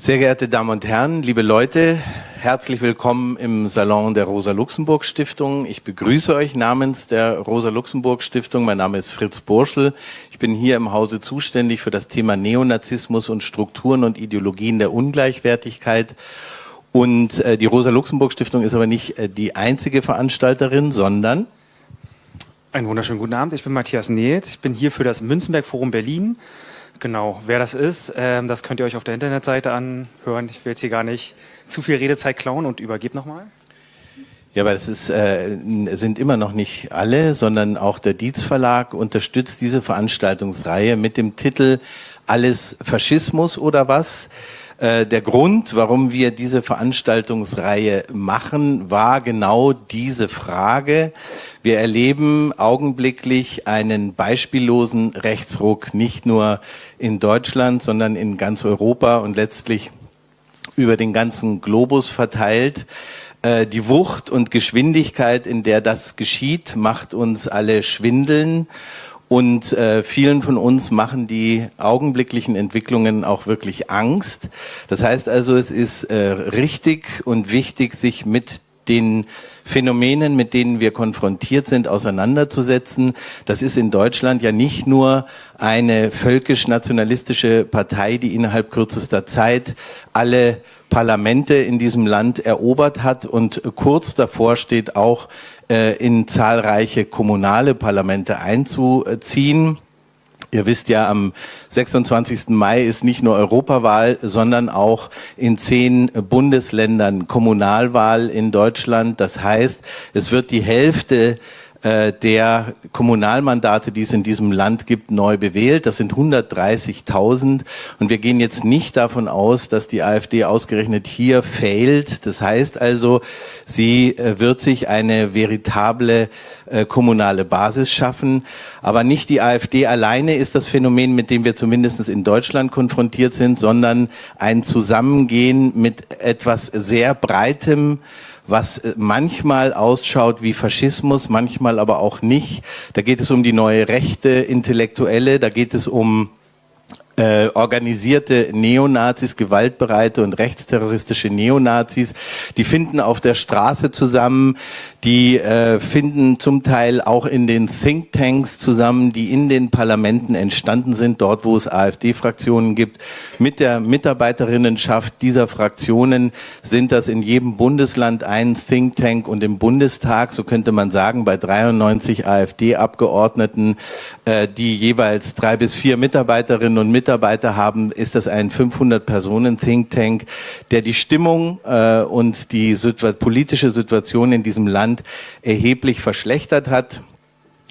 Sehr geehrte Damen und Herren, liebe Leute, herzlich willkommen im Salon der Rosa-Luxemburg-Stiftung. Ich begrüße euch namens der Rosa-Luxemburg-Stiftung. Mein Name ist Fritz Burschel. Ich bin hier im Hause zuständig für das Thema Neonazismus und Strukturen und Ideologien der Ungleichwertigkeit. Und äh, die Rosa-Luxemburg-Stiftung ist aber nicht äh, die einzige Veranstalterin, sondern einen wunderschönen guten Abend. Ich bin Matthias Nehlt. Ich bin hier für das Münzenberg Forum Berlin Genau, wer das ist, ähm, das könnt ihr euch auf der Internetseite anhören. Ich will jetzt hier gar nicht zu viel Redezeit klauen und übergebe nochmal. Ja, aber das ist, äh, sind immer noch nicht alle, sondern auch der Dietz Verlag unterstützt diese Veranstaltungsreihe mit dem Titel Alles Faschismus oder was? Äh, der Grund, warum wir diese Veranstaltungsreihe machen, war genau diese Frage. Wir erleben augenblicklich einen beispiellosen Rechtsruck, nicht nur in Deutschland, sondern in ganz Europa und letztlich über den ganzen Globus verteilt. Äh, die Wucht und Geschwindigkeit, in der das geschieht, macht uns alle schwindeln. Und äh, vielen von uns machen die augenblicklichen Entwicklungen auch wirklich Angst. Das heißt also, es ist äh, richtig und wichtig, sich mit den Phänomenen, mit denen wir konfrontiert sind, auseinanderzusetzen. Das ist in Deutschland ja nicht nur eine völkisch-nationalistische Partei, die innerhalb kürzester Zeit alle Parlamente in diesem Land erobert hat und kurz davor steht, auch äh, in zahlreiche kommunale Parlamente einzuziehen. Ihr wisst ja, am 26. Mai ist nicht nur Europawahl, sondern auch in zehn Bundesländern Kommunalwahl in Deutschland. Das heißt, es wird die Hälfte der Kommunalmandate, die es in diesem Land gibt, neu bewählt. Das sind 130.000 und wir gehen jetzt nicht davon aus, dass die AfD ausgerechnet hier fehlt. Das heißt also, sie äh, wird sich eine veritable äh, kommunale Basis schaffen. Aber nicht die AfD alleine ist das Phänomen, mit dem wir zumindest in Deutschland konfrontiert sind, sondern ein Zusammengehen mit etwas sehr Breitem, was äh, manchmal ausschaut wie Faschismus, manchmal aber auch nicht. Da geht es um die neue Rechte, Intellektuelle, da geht es um äh, organisierte Neonazis, gewaltbereite und rechtsterroristische Neonazis, die finden auf der Straße zusammen, die äh, finden zum Teil auch in den Thinktanks zusammen, die in den Parlamenten entstanden sind, dort wo es AfD-Fraktionen gibt. Mit der Mitarbeiterinnenschaft dieser Fraktionen sind das in jedem Bundesland ein Think Tank und im Bundestag, so könnte man sagen, bei 93 AfD-Abgeordneten, äh, die jeweils drei bis vier Mitarbeiterinnen und Mitarbeiter haben, ist das ein 500-Personen-Think Tank, der die Stimmung äh, und die politische Situation in diesem Land erheblich verschlechtert hat.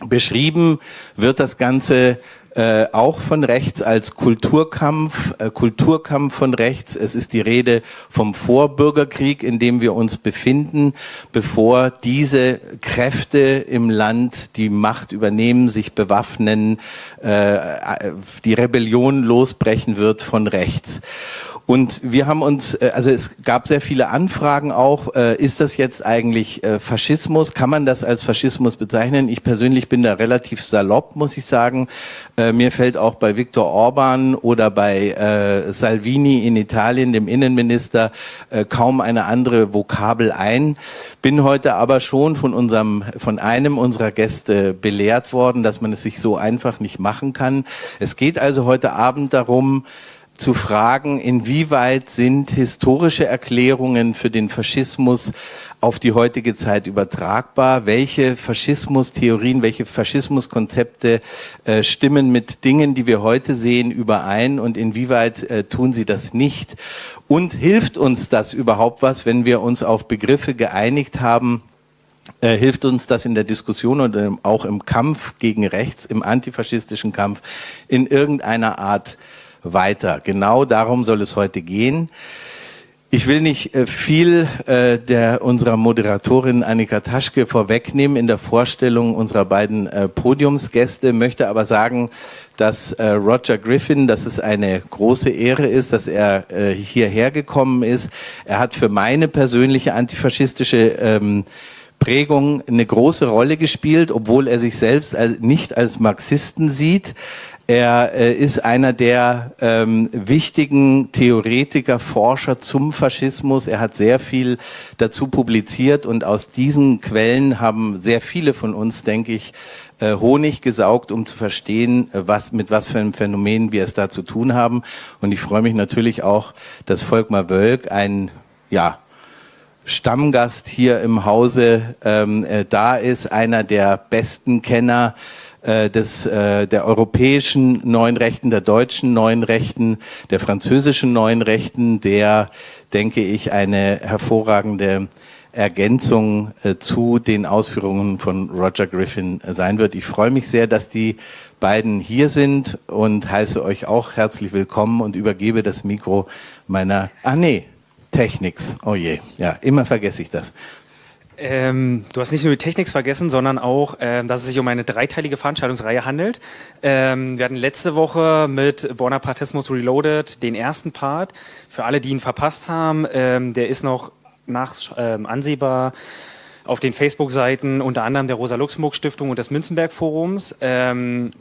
Beschrieben wird das Ganze äh, auch von rechts als Kulturkampf, äh, Kulturkampf von rechts. Es ist die Rede vom Vorbürgerkrieg, in dem wir uns befinden, bevor diese Kräfte im Land die Macht übernehmen, sich bewaffnen, äh, die Rebellion losbrechen wird von rechts. Und wir haben uns, äh, also es gab sehr viele Anfragen auch, äh, ist das jetzt eigentlich äh, Faschismus? Kann man das als Faschismus bezeichnen? Ich persönlich bin da relativ salopp, muss ich sagen. Mir fällt auch bei Viktor Orban oder bei Salvini in Italien, dem Innenminister, kaum eine andere Vokabel ein. Bin heute aber schon von unserem, von einem unserer Gäste belehrt worden, dass man es sich so einfach nicht machen kann. Es geht also heute Abend darum, zu fragen, inwieweit sind historische Erklärungen für den Faschismus auf die heutige Zeit übertragbar? Welche Faschismustheorien, welche Faschismuskonzepte äh, stimmen mit Dingen, die wir heute sehen, überein und inwieweit äh, tun sie das nicht? Und hilft uns das überhaupt was, wenn wir uns auf Begriffe geeinigt haben, äh, hilft uns das in der Diskussion und auch im Kampf gegen rechts, im antifaschistischen Kampf in irgendeiner Art weiter. Genau darum soll es heute gehen. Ich will nicht äh, viel äh, der unserer Moderatorin Annika Taschke vorwegnehmen in der Vorstellung unserer beiden äh, Podiumsgäste, möchte aber sagen, dass Roger Griffin, dass es eine große Ehre ist, dass er hierher gekommen ist. Er hat für meine persönliche antifaschistische ähm, Prägung eine große Rolle gespielt, obwohl er sich selbst nicht als Marxisten sieht. Er äh, ist einer der ähm, wichtigen Theoretiker, Forscher zum Faschismus. Er hat sehr viel dazu publiziert und aus diesen Quellen haben sehr viele von uns, denke ich, äh, Honig gesaugt, um zu verstehen, was, mit was für einem Phänomen wir es da zu tun haben. Und ich freue mich natürlich auch, dass Volkmar Wölk ein, ja, Stammgast hier im Hause ähm, äh, da ist, einer der besten Kenner äh, des, äh, der europäischen neuen Rechten, der deutschen neuen Rechten, der französischen neuen Rechten, der, denke ich, eine hervorragende Ergänzung äh, zu den Ausführungen von Roger Griffin sein wird. Ich freue mich sehr, dass die beiden hier sind und heiße euch auch herzlich willkommen und übergebe das Mikro meiner, ah nee, Technics, oh je, ja, immer vergesse ich das. Ähm, du hast nicht nur die Technics vergessen, sondern auch, ähm, dass es sich um eine dreiteilige Veranstaltungsreihe handelt. Ähm, wir hatten letzte Woche mit Bonapartismus Reloaded den ersten Part. Für alle, die ihn verpasst haben, ähm, der ist noch nach, ähm, ansehbar auf den Facebook-Seiten unter anderem der Rosa-Luxemburg-Stiftung und des Münzenberg-Forums. Ähm,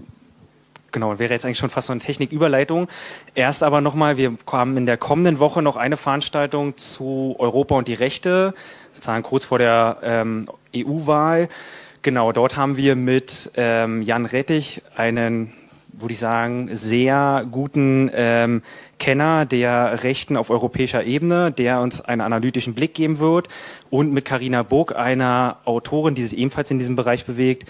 genau, wäre jetzt eigentlich schon fast so eine Techniküberleitung. Erst aber nochmal, wir haben in der kommenden Woche noch eine Veranstaltung zu Europa und die Rechte, sozusagen kurz vor der ähm, EU-Wahl. Genau, dort haben wir mit ähm, Jan Rettich einen, würde ich sagen, sehr guten ähm, Kenner der Rechten auf europäischer Ebene, der uns einen analytischen Blick geben wird und mit Karina Burg, einer Autorin, die sich ebenfalls in diesem Bereich bewegt,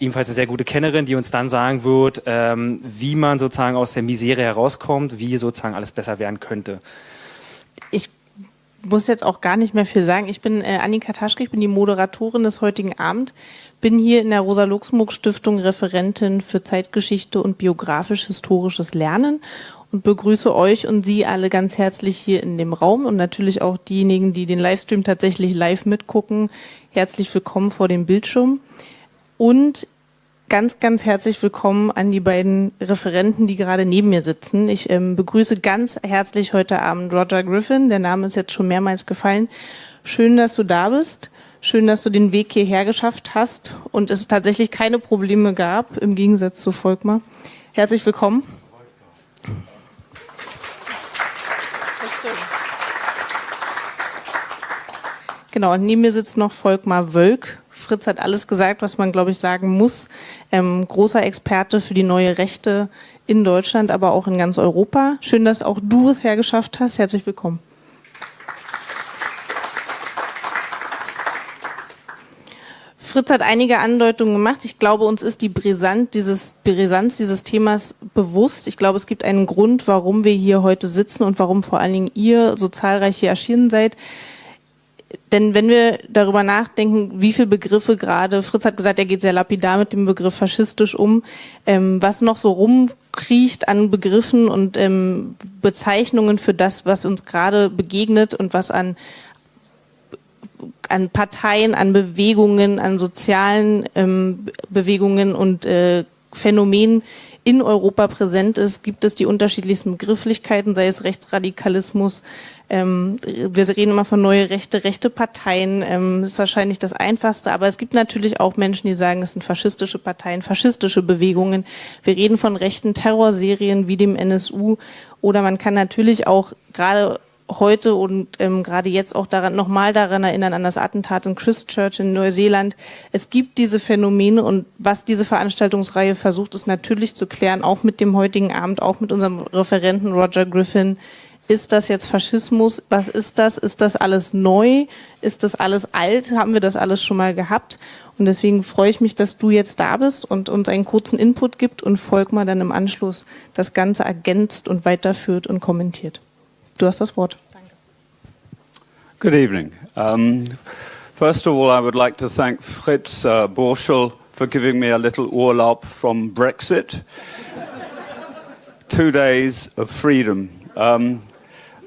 ebenfalls eine sehr gute Kennerin, die uns dann sagen wird, ähm, wie man sozusagen aus der Misere herauskommt, wie sozusagen alles besser werden könnte. Ich muss jetzt auch gar nicht mehr viel sagen. Ich bin äh, Annika Taschke, ich bin die Moderatorin des heutigen Abends, bin hier in der Rosa-Luxemburg-Stiftung Referentin für Zeitgeschichte und biografisch-historisches Lernen und begrüße euch und Sie alle ganz herzlich hier in dem Raum und natürlich auch diejenigen, die den Livestream tatsächlich live mitgucken. Herzlich willkommen vor dem Bildschirm. Und ganz, ganz herzlich willkommen an die beiden Referenten, die gerade neben mir sitzen. Ich ähm, begrüße ganz herzlich heute Abend Roger Griffin. Der Name ist jetzt schon mehrmals gefallen. Schön, dass du da bist. Schön, dass du den Weg hierher geschafft hast und es tatsächlich keine Probleme gab, im Gegensatz zu Volkmar. Herzlich willkommen. Genau, und neben mir sitzt noch Volkmar Wölk. Fritz hat alles gesagt, was man, glaube ich, sagen muss. Ähm, großer Experte für die neue Rechte in Deutschland, aber auch in ganz Europa. Schön, dass auch du es hergeschafft hast. Herzlich willkommen. Fritz hat einige Andeutungen gemacht. Ich glaube, uns ist die Brisanz dieses, Brisanz dieses Themas bewusst. Ich glaube, es gibt einen Grund, warum wir hier heute sitzen und warum vor allen Dingen ihr so zahlreich hier erschienen seid denn wenn wir darüber nachdenken, wie viele Begriffe gerade, Fritz hat gesagt, er geht sehr lapidar mit dem Begriff faschistisch um, ähm, was noch so rumkriecht an Begriffen und ähm, Bezeichnungen für das, was uns gerade begegnet und was an, an Parteien, an Bewegungen, an sozialen ähm, Bewegungen und äh, Phänomenen in Europa präsent ist, gibt es die unterschiedlichsten Begrifflichkeiten, sei es Rechtsradikalismus, ähm, wir reden immer von neue Rechte, rechte Parteien, ähm, ist wahrscheinlich das Einfachste, aber es gibt natürlich auch Menschen, die sagen, es sind faschistische Parteien, faschistische Bewegungen. Wir reden von rechten Terrorserien wie dem NSU oder man kann natürlich auch gerade heute und ähm, gerade jetzt auch daran nochmal daran erinnern an das Attentat in Christchurch in Neuseeland. Es gibt diese Phänomene und was diese Veranstaltungsreihe versucht, ist natürlich zu klären, auch mit dem heutigen Abend, auch mit unserem Referenten Roger Griffin, ist das jetzt Faschismus? Was ist das? Ist das alles neu? Ist das alles alt? Haben wir das alles schon mal gehabt? Und deswegen freue ich mich, dass du jetzt da bist und uns einen kurzen Input gibt und Volkmar dann im Anschluss das Ganze ergänzt und weiterführt und kommentiert. Du hast das Wort. Danke. Good evening. Um, first of all, I would like to thank Fritz uh, Burschel for giving me a little Urlaub from Brexit. Two days of freedom. Um,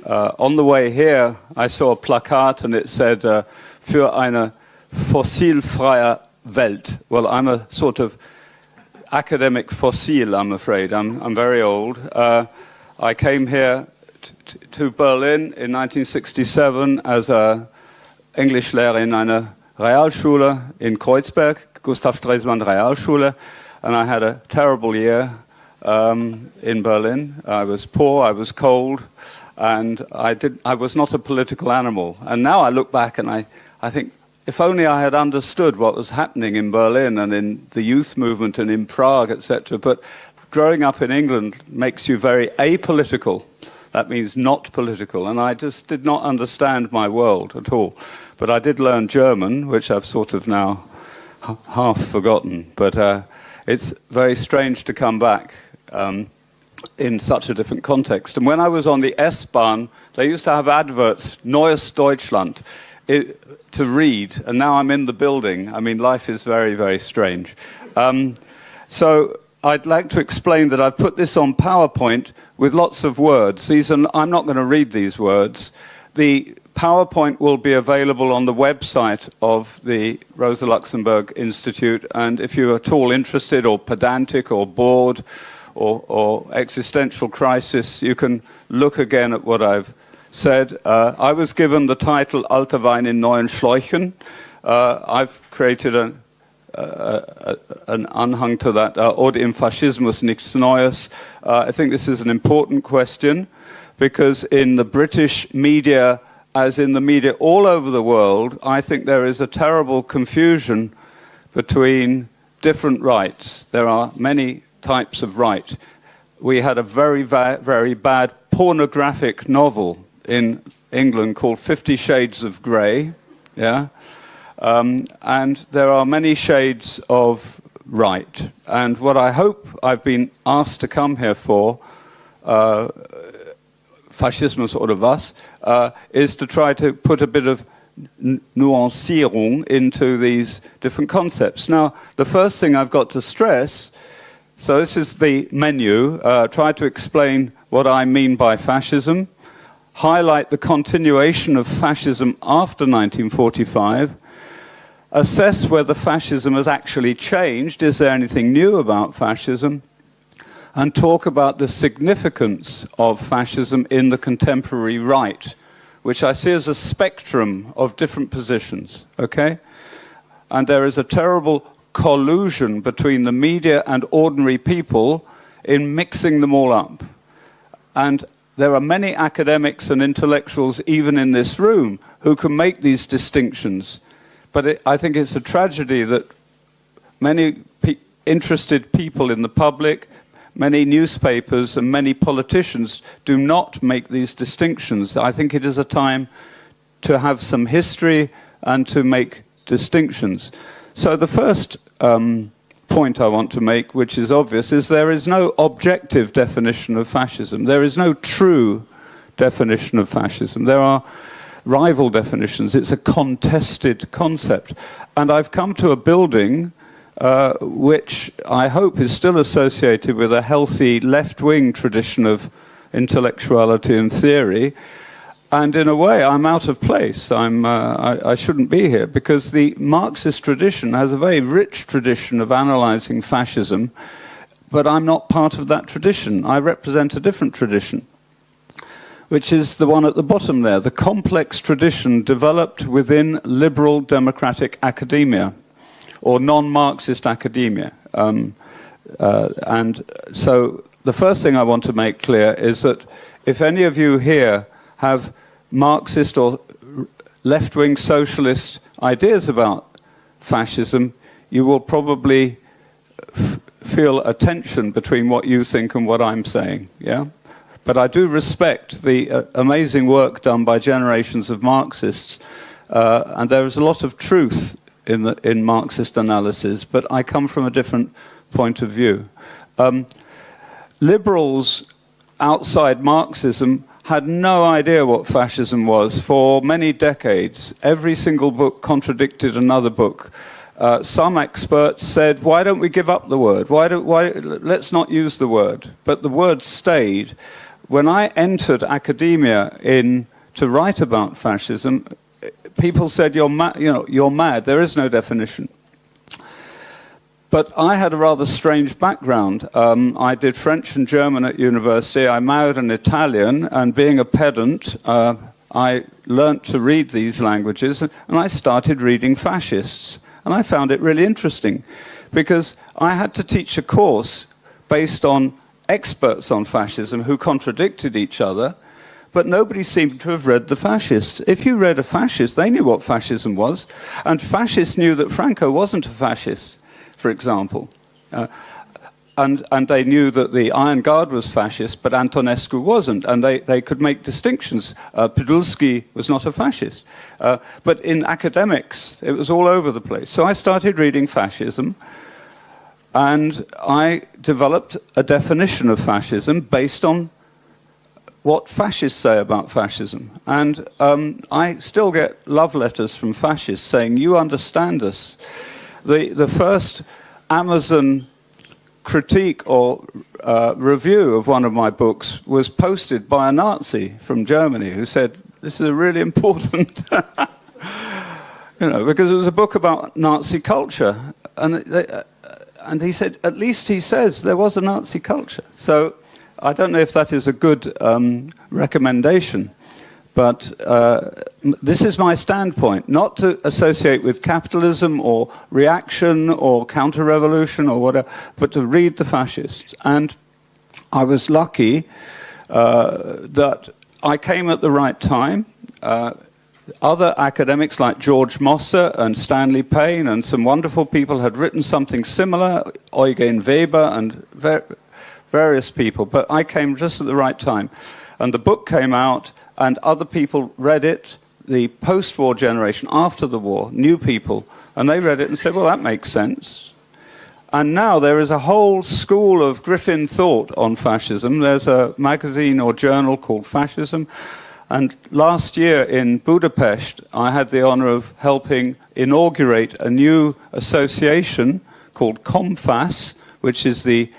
Uh, on the way here, I saw a plakat and it said, uh, für eine fossilfreie Welt. Well, I'm a sort of academic fossil, I'm afraid. I'm, I'm very old. Uh, I came here to Berlin in 1967 as a Englischlehrer in einer Realschule in Kreuzberg, Gustav Stresemann Realschule, and I had a terrible year. um, in Berlin. I was poor, I was cold, and I, did, I was not a political animal. And now I look back and I, I think, if only I had understood what was happening in Berlin and in the youth movement and in Prague, etc. But growing up in England makes you very apolitical. That means not political. And I just did not understand my world at all. But I did learn German, which I've sort of now half forgotten. But uh, it's very strange to come back um, in such a different context. And when I was on the S-Bahn, they used to have adverts, Neues Deutschland, it, to read, and now I'm in the building. I mean, life is very, very strange. Um, so I'd like to explain that I've put this on PowerPoint with lots of words. These are, I'm not going to read these words. The PowerPoint will be available on the website of the Rosa Luxemburg Institute, and if you're at all interested or pedantic or bored or, or existential crisis, you can look again at what I've said. Uh, I was given the title Alter Wein in neuen Schläuchen. Uh, I've created a, uh, an anhang to that, uh, Oder im Faschismus nichts Neues. Uh, I think this is an important question because in the British media, as in the media all over the world, I think there is a terrible confusion between different rights. There are many types of right. We had a very, very bad pornographic novel in England called Fifty Shades of Grey, yeah? Um, and there are many shades of right. And what I hope I've been asked to come here for, uh, Faschismus oder was, uh, is to try to put a bit of nuancierung into these different concepts. Now, the first thing I've got to stress so this is the menu. Uh, try to explain what I mean by fascism, highlight the continuation of fascism after 1945, assess whether fascism has actually changed, is there anything new about fascism, and talk about the significance of fascism in the contemporary right, which I see as a spectrum of different positions, okay? And there is a terrible collusion between the media and ordinary people in mixing them all up. And there are many academics and intellectuals, even in this room, who can make these distinctions. But it, I think it's a tragedy that many pe interested people in the public, many newspapers and many politicians do not make these distinctions. I think it is a time to have some history and to make distinctions. So the first um, point I want to make, which is obvious, is there is no objective definition of fascism. There is no true definition of fascism. There are rival definitions. It's a contested concept. And I've come to a building uh, which I hope is still associated with a healthy left-wing tradition of intellectuality and theory, and in a way, I'm out of place. I'm, uh, I, I, shouldn't be here because the Marxist tradition has a very rich tradition of analyzing fascism, but I'm not part of that tradition. I represent a different tradition, which is the one at the bottom there, the complex tradition developed within liberal democratic academia or non-Marxist academia. Um, uh, and so the first thing I want to make clear is that if any of you here have Marxist or left-wing socialist ideas about fascism, you will probably feel a tension between what you think and what I'm saying, yeah? But I do respect the uh, amazing work done by generations of Marxists, uh, and there is a lot of truth in, the, in Marxist analysis, but I come from a different point of view. Um, liberals outside Marxism had no idea what fascism was for many decades. Every single book contradicted another book. Uh, some experts said, why don't we give up the word? Why don't, why, let's not use the word. But the word stayed. When I entered academia in, to write about fascism, people said, you're, you know, you're mad. There is no definition. But I had a rather strange background. Um, I did French and German at university. I married an Italian, and being a pedant, uh, I learnt to read these languages, and I started reading fascists. And I found it really interesting, because I had to teach a course based on experts on fascism who contradicted each other, but nobody seemed to have read the fascists. If you read a fascist, they knew what fascism was, and fascists knew that Franco wasn't a fascist, for example. Uh, and, and they knew that the Iron Guard was fascist, but Antonescu wasn't, and they, they could make distinctions. Uh, Podolsky was not a fascist. Uh, but in academics, it was all over the place. So I started reading fascism, and I developed a definition of fascism based on what fascists say about fascism. And um, I still get love letters from fascists saying, you understand us. The, the first Amazon critique or uh, review of one of my books was posted by a Nazi from Germany who said, this is a really important, you know, because it was a book about Nazi culture. And, uh, and he said, at least he says there was a Nazi culture. So I don't know if that is a good um, recommendation. But uh, this is my standpoint, not to associate with capitalism or reaction or counter-revolution or whatever, but to read the fascists. And I was lucky uh, that I came at the right time. Uh, other academics like George Mosse and Stanley Payne and some wonderful people had written something similar, Eugen Weber and ver various people, but I came just at the right time. And the book came out and other people read it, the post-war generation, after the war, new people, and they read it and said, well, that makes sense. And now there is a whole school of Griffin thought on fascism. There's a magazine or journal called Fascism. And last year in Budapest, I had the honor of helping inaugurate a new association called COMFAS, which is the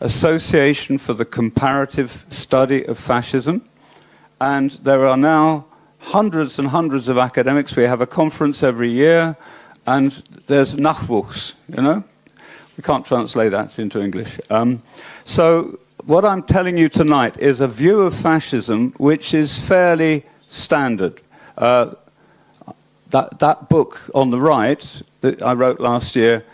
Association for the Comparative Study of Fascism. And there are now hundreds and hundreds of academics. We have a conference every year, and there's Nachwuchs, you know? We can't translate that into English. Um, so what I'm telling you tonight is a view of fascism which is fairly standard. Uh, that, that book on the right that I wrote last year,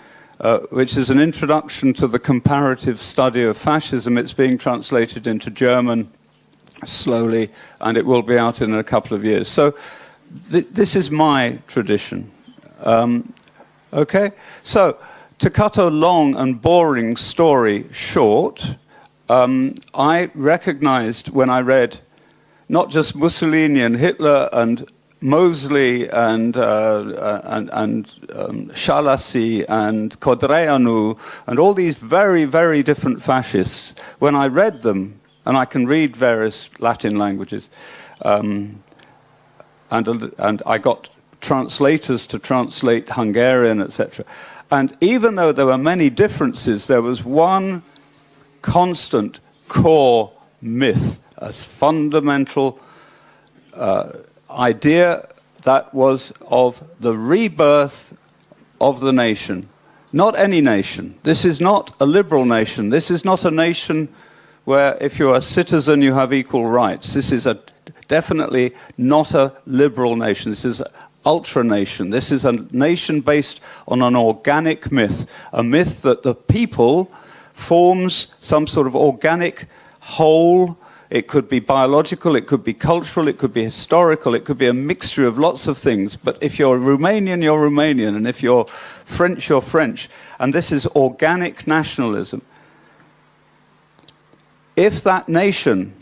uh, which is an introduction to the comparative study of fascism, it's being translated into German slowly, and it will be out in a couple of years. So th this is my tradition. Um, okay? So, to cut a long and boring story short, um, I recognized when I read not just Mussolini and Hitler and Mosley and, uh, uh and, and um, and Codreanu and all these very, very different fascists, when I read them, and I can read various Latin languages. Um, and, and I got translators to translate Hungarian, etc. And even though there were many differences, there was one constant core myth, a fundamental uh, idea that was of the rebirth of the nation. Not any nation. This is not a liberal nation. This is not a nation where if you're a citizen, you have equal rights. This is a, definitely not a liberal nation. This is ultra nation. This is a nation based on an organic myth, a myth that the people forms some sort of organic whole. It could be biological, it could be cultural, it could be historical, it could be a mixture of lots of things. But if you're Romanian, you're Romanian, and if you're French, you're French. And this is organic nationalism if that nation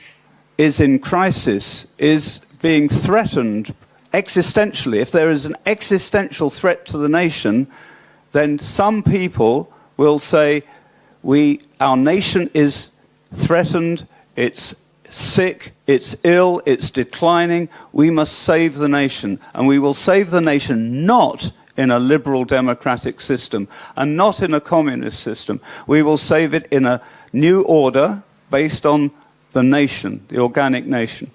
is in crisis, is being threatened existentially, if there is an existential threat to the nation, then some people will say, we, our nation is threatened, it's sick, it's ill, it's declining, we must save the nation. And we will save the nation not in a liberal democratic system and not in a communist system. We will save it in a new order, based on the nation, the organic nation.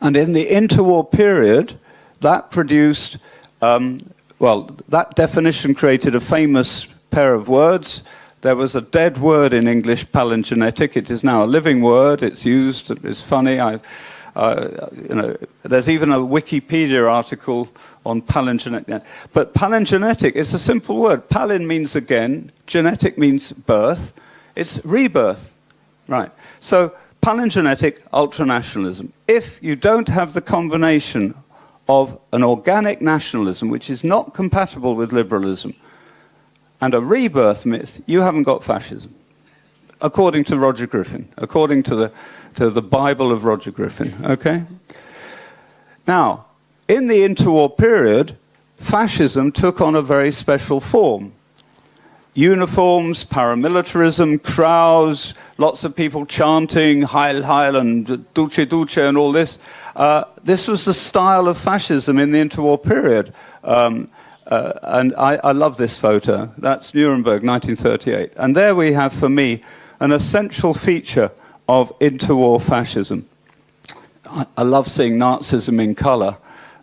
And in the interwar period, that produced, um, well, that definition created a famous pair of words. There was a dead word in English, palingenetic. It is now a living word. It's used. It's funny. I, uh, you know, there's even a Wikipedia article on palingenetic. But palingenetic is a simple word. Palin means again. Genetic means birth. It's rebirth Right. So palingenetic ultranationalism. If you don't have the combination of an organic nationalism, which is not compatible with liberalism, and a rebirth myth, you haven't got fascism. According to Roger Griffin, according to the, to the Bible of Roger Griffin, okay? Now, in the interwar period, fascism took on a very special form uniforms, paramilitarism, crowds, lots of people chanting Heil Heil and Duce Duce and all this. Uh, this was the style of fascism in the interwar period. Um, uh, and I, I, love this photo. That's Nuremberg, 1938. And there we have, for me, an essential feature of interwar fascism. I, I love seeing Nazism in color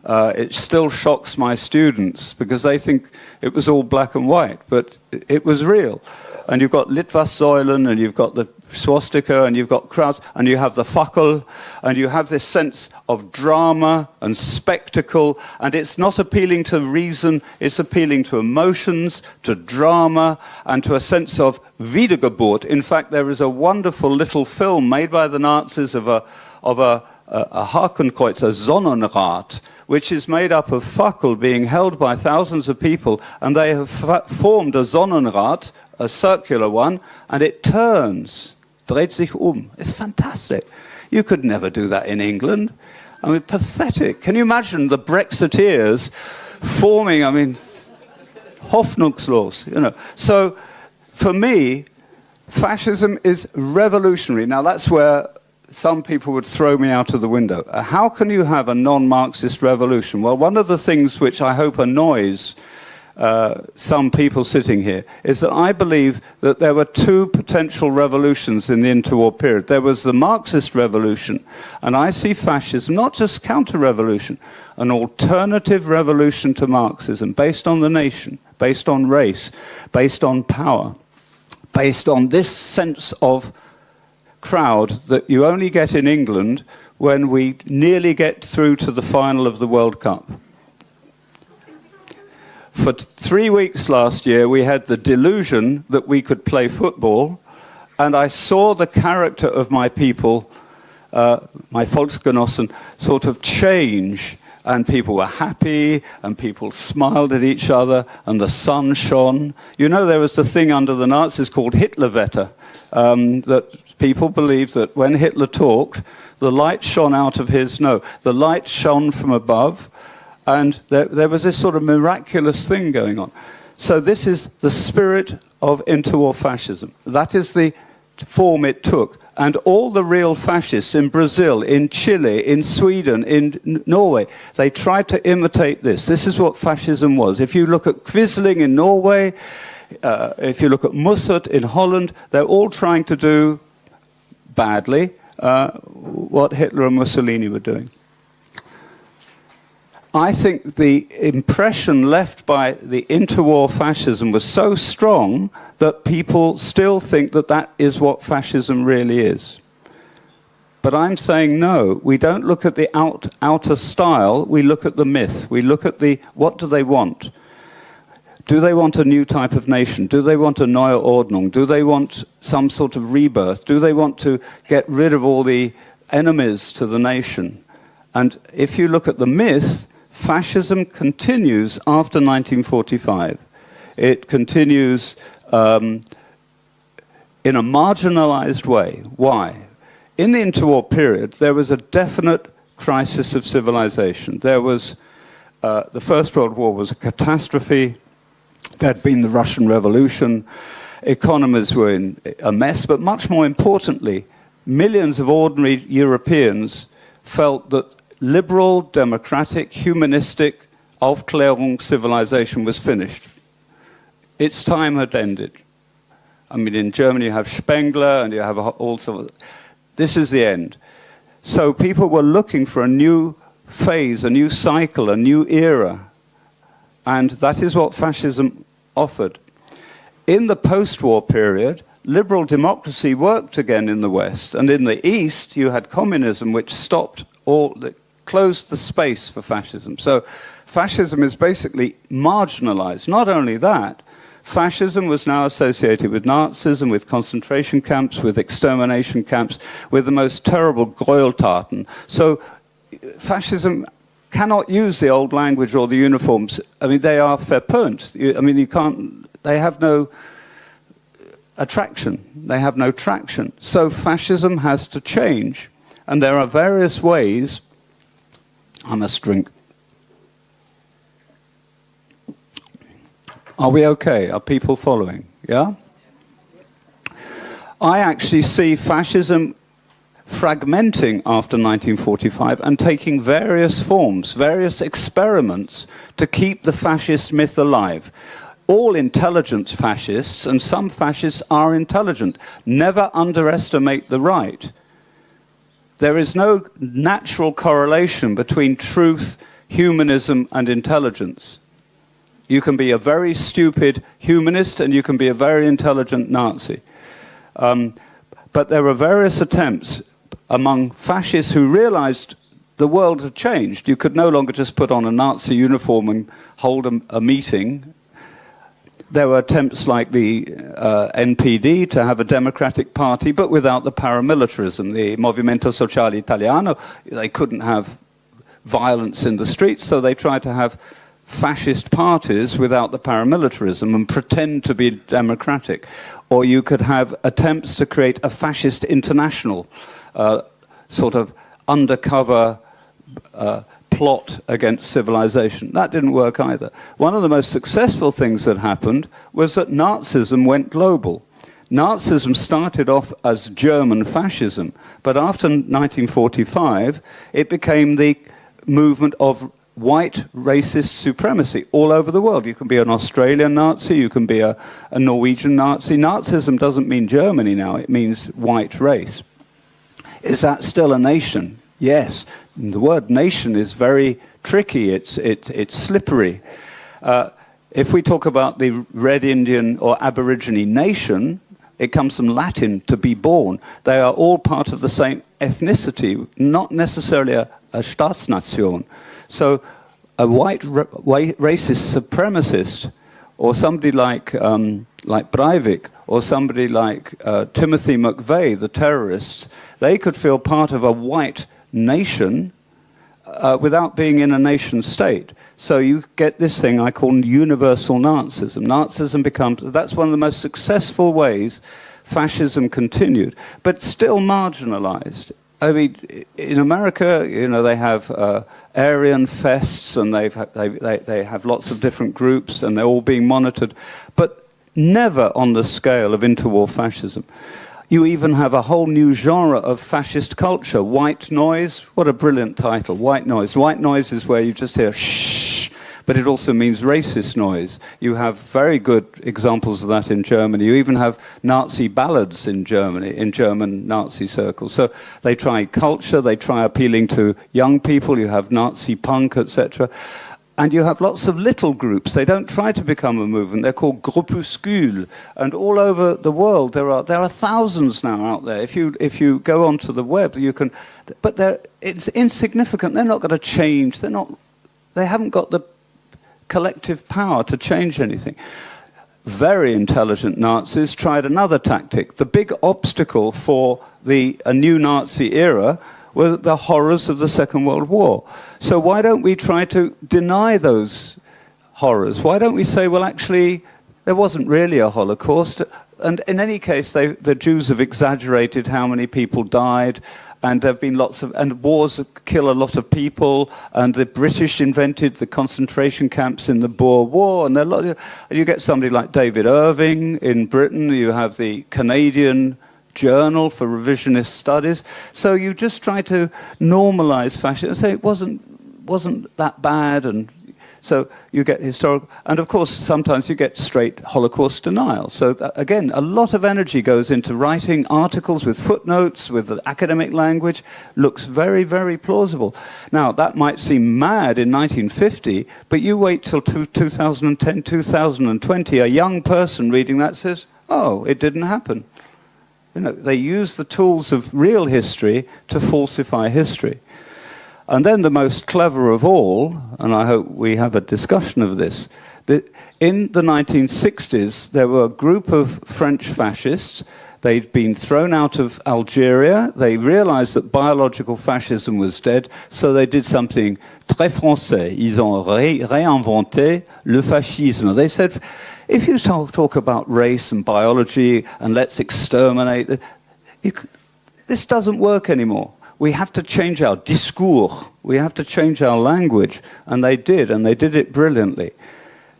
uh, it still shocks my students because they think it was all black and white, but it was real. And you've got Litfaßsäulen, and you've got the swastika, and you've got crowds, and you have the Fackel, and you have this sense of drama and spectacle, and it's not appealing to reason, it's appealing to emotions, to drama, and to a sense of Wiedergeburt. In fact, there is a wonderful little film made by the Nazis of a, of a, a, Hakenkreuz, a Sonnenrad, which is made up of fackel being held by thousands of people, and they have formed a Sonnenrad, a circular one, and it turns, dreht sich um. It's fantastic. You could never do that in England. I mean, pathetic. Can you imagine the Brexiteers forming, I mean, hoffnungslos, you know. So, for me, fascism is revolutionary. Now, that's where some people would throw me out of the window. Uh, how can you have a non-Marxist revolution? Well, one of the things which I hope annoys uh, some people sitting here is that I believe that there were two potential revolutions in the interwar period. There was the Marxist revolution, and I see fascism not just counter-revolution, an alternative revolution to Marxism based on the nation, based on race, based on power, based on this sense of crowd that you only get in England when we nearly get through to the final of the World Cup. For three weeks last year, we had the delusion that we could play football, and I saw the character of my people, uh, my Volksgenossen, sort of change and people were happy, and people smiled at each other, and the sun shone. You know, there was a thing under the Nazis called Hitlerwetter, um, that people believed that when Hitler talked, the light shone out of his nose. The light shone from above, and there, there was this sort of miraculous thing going on. So this is the spirit of interwar fascism. That is the form it took. And all the real fascists in Brazil, in Chile, in Sweden, in Norway, they tried to imitate this. This is what fascism was. If you look at Quisling in Norway, uh, if you look at Mussert in Holland, they're all trying to do badly uh, what Hitler and Mussolini were doing. I think the impression left by the interwar fascism was so strong that people still think that that is what fascism really is. But I'm saying no, we don't look at the out, outer style, we look at the myth. We look at the, what do they want? Do they want a new type of nation? Do they want a neue Ordnung? Do they want some sort of rebirth? Do they want to get rid of all the enemies to the nation? And if you look at the myth, fascism continues after 1945. It continues um, in a marginalized way. Why? In the interwar period, there was a definite crisis of civilization. There was, uh, the First World War was a catastrophe. There had been the Russian Revolution. Economies were in a mess, but much more importantly, millions of ordinary Europeans felt that liberal, democratic, humanistic Aufklärung civilization was finished. Its time had ended. I mean, in Germany you have Spengler and you have also, this is the end. So people were looking for a new phase, a new cycle, a new era. And that is what fascism offered. In the post-war period, liberal democracy worked again in the West. And in the East, you had communism, which stopped all, closed the space for fascism. So fascism is basically marginalized. Not only that, Fascism was now associated with Nazism, with concentration camps, with extermination camps, with the most terrible Gräueltaten. So fascism cannot use the old language or the uniforms. I mean, they are verpönt. I mean, you can't, they have no attraction. They have no traction. So fascism has to change. And there are various ways. I must drink. Are we okay? Are people following? Yeah? I actually see fascism fragmenting after 1945 and taking various forms, various experiments to keep the fascist myth alive. All intelligence fascists, and some fascists are intelligent, never underestimate the right. There is no natural correlation between truth, humanism, and intelligence. You can be a very stupid humanist and you can be a very intelligent Nazi. Um, but there are various attempts among fascists who realized the world had changed. You could no longer just put on a Nazi uniform and hold a, a meeting. There were attempts like the uh, NPD to have a democratic party, but without the paramilitarism. The Movimento Sociale Italiano, they couldn't have violence in the streets, so they tried to have fascist parties without the paramilitarism and pretend to be democratic. Or you could have attempts to create a fascist international uh, sort of undercover uh, plot against civilization. That didn't work either. One of the most successful things that happened was that Nazism went global. Nazism started off as German fascism, but after 1945, it became the movement of white racist supremacy all over the world. You can be an Australian Nazi, you can be a, a Norwegian Nazi. Nazism doesn't mean Germany now, it means white race. Is that still a nation? Yes. The word nation is very tricky, it's, it, it's slippery. Uh, if we talk about the Red Indian or Aborigine nation, it comes from Latin, to be born. They are all part of the same ethnicity, not necessarily a, a Staatsnation. So a white ra racist supremacist or somebody like, um, like Breivik or somebody like uh, Timothy McVeigh, the terrorists, they could feel part of a white nation uh, without being in a nation state. So you get this thing I call universal Nazism. Nazism becomes, that's one of the most successful ways fascism continued, but still marginalized. I mean, in America, you know, they have uh, Aryan fests and they've they, they, they have lots of different groups and they're all being monitored, but never on the scale of interwar fascism. You even have a whole new genre of fascist culture, white noise. What a brilliant title, white noise. White noise is where you just hear shh, but it also means racist noise. You have very good examples of that in Germany. You even have Nazi ballads in Germany, in German Nazi circles. So they try culture, they try appealing to young people. You have Nazi punk, etc and you have lots of little groups. They don't try to become a movement. They're called groupuscules. And all over the world, there are, there are thousands now out there. If you, if you go onto the web, you can... But they're, it's insignificant. They're not going to change. They're not, they haven't got the collective power to change anything. Very intelligent Nazis tried another tactic. The big obstacle for the, a new Nazi era were the horrors of the Second World War. So why don't we try to deny those horrors? Why don't we say, well, actually, there wasn't really a Holocaust? And in any case, they, the Jews have exaggerated how many people died, and there have been lots of, and wars kill a lot of people, and the British invented the concentration camps in the Boer War, and, there lot of, and you get somebody like David Irving in Britain, you have the Canadian journal for revisionist studies. So you just try to normalize fashion and say it wasn't, wasn't that bad and so you get historical, and of course, sometimes you get straight Holocaust denial. So th again, a lot of energy goes into writing articles with footnotes, with academic language, looks very, very plausible. Now, that might seem mad in 1950, but you wait till 2010, 2020, a young person reading that says, oh, it didn't happen. You know, they use the tools of real history to falsify history. And then the most clever of all, and I hope we have a discussion of this, The, in the 1960s, there were a group of French fascists. They'd been thrown out of Algeria. They realized that biological fascism was dead, so they did something très français. Ils ont ré réinventé le fascisme. They said, if you talk, talk about race and biology and let's exterminate, could, this doesn't work anymore. We have to change our discours. We have to change our language. And they did, and they did it brilliantly.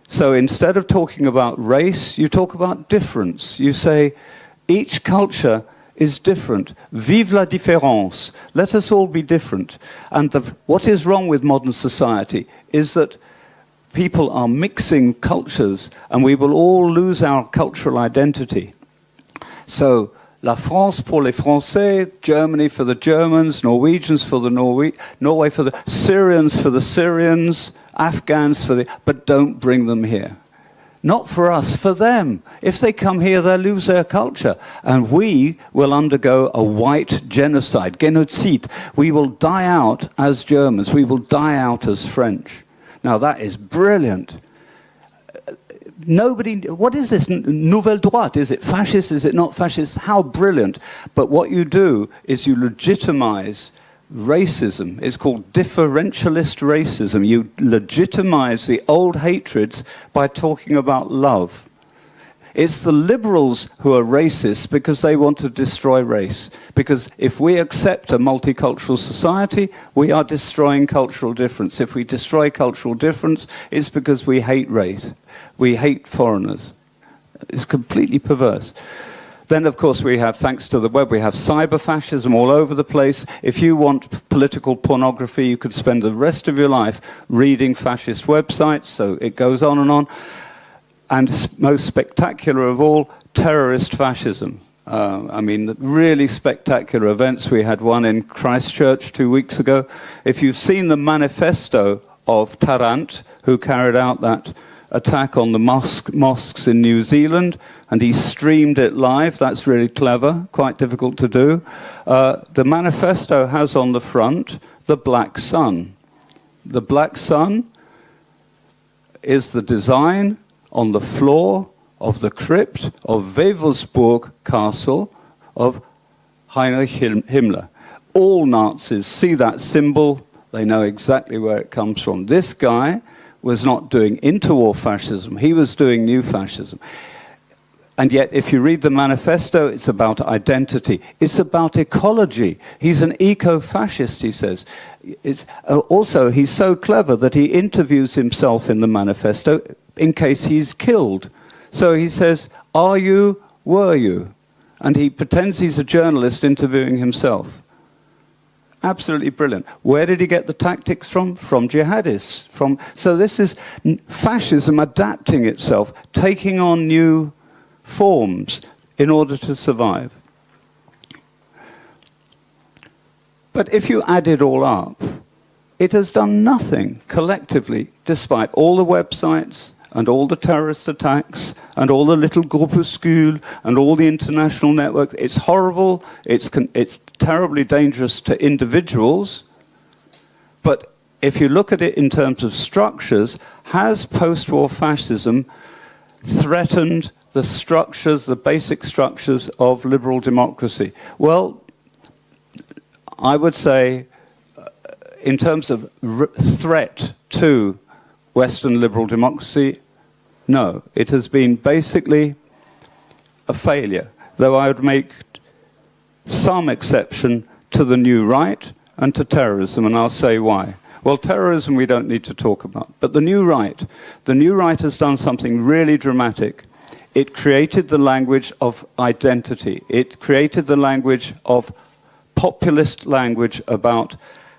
So instead of talking about race, you talk about difference. You say, each culture is different. Vive la différence. Let us all be different. And the, what is wrong with modern society is that people are mixing cultures and we will all lose our cultural identity. So, La France pour les Français, Germany for the Germans, Norwegians for the Norwe Norway for the Syrians for the Syrians, Afghans for the, but don't bring them here. Not for us, for them. If they come here, they'll lose their culture. And we will undergo a white genocide, genocide. We will die out as Germans. We will die out as French. Now that is brilliant. Nobody, what is this nouvelle droite? Is it fascist? Is it not fascist? How brilliant. But what you do is you legitimize racism. It's called differentialist racism. You legitimize the old hatreds by talking about love. It's the liberals who are racist because they want to destroy race. Because if we accept a multicultural society, we are destroying cultural difference. If we destroy cultural difference, it's because we hate race. We hate foreigners. It's completely perverse. Then, of course, we have, thanks to the web, we have cyber fascism all over the place. If you want political pornography, you could spend the rest of your life reading fascist websites, so it goes on and on and most spectacular of all, terrorist fascism. Uh, I mean, really spectacular events. We had one in Christchurch two weeks ago. If you've seen the manifesto of Tarrant, who carried out that attack on the mosque, mosques in New Zealand, and he streamed it live. That's really clever, quite difficult to do. Uh, the manifesto has on the front the black sun. The black sun is the design on the floor of the crypt of Wewelsburg Castle of Heinrich Himmler. All Nazis see that symbol, they know exactly where it comes from. This guy was not doing interwar fascism, he was doing new fascism. And yet, if you read the manifesto, it's about identity. It's about ecology. He's an eco-fascist, he says. It's, uh, also, he's so clever that he interviews himself in the manifesto in case he's killed. So he says, are you, were you? And he pretends he's a journalist interviewing himself. Absolutely brilliant. Where did he get the tactics from? From jihadists. From, so this is fascism adapting itself, taking on new forms in order to survive. But if you add it all up, it has done nothing collectively, despite all the websites, and all the terrorist attacks and all the little groupuscule and all the international network. It's horrible. It's, it's terribly dangerous to individuals. But if you look at it in terms of structures, has post-war fascism threatened the structures, the basic structures of liberal democracy? Well, I would say, uh, in terms of threat to Western liberal democracy, no, it has been basically a failure, though I would make some exception to the new right and to terrorism, and I'll say why. Well, terrorism we don't need to talk about, but the new right, the new right has done something really dramatic. It created the language of identity. It created the language of populist language about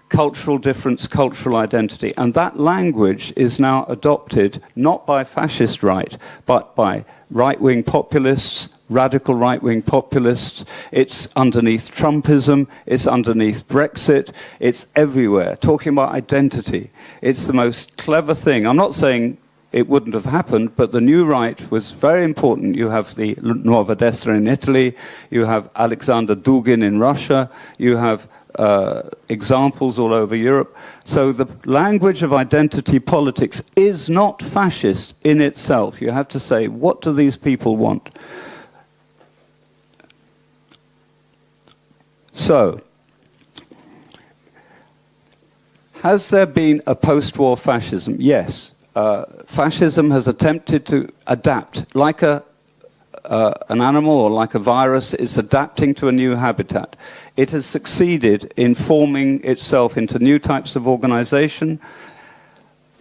cultural difference, cultural identity. And that language is now adopted not by fascist right, but by right-wing populists, radical right-wing populists. It's underneath Trumpism, it's underneath Brexit, it's everywhere, talking about identity. It's the most clever thing. I'm not saying it wouldn't have happened, but the new right was very important. You have the Nuova Destra in Italy, you have Alexander Dugin in Russia, you have uh, examples all over Europe. So the language of identity politics is not fascist in itself. You have to say, what do these people want? So, has there been a post-war fascism? Yes. Uh, fascism has attempted to adapt like a, uh, an animal or like a virus, it's adapting to a new habitat. It has succeeded in forming itself into new types of organization.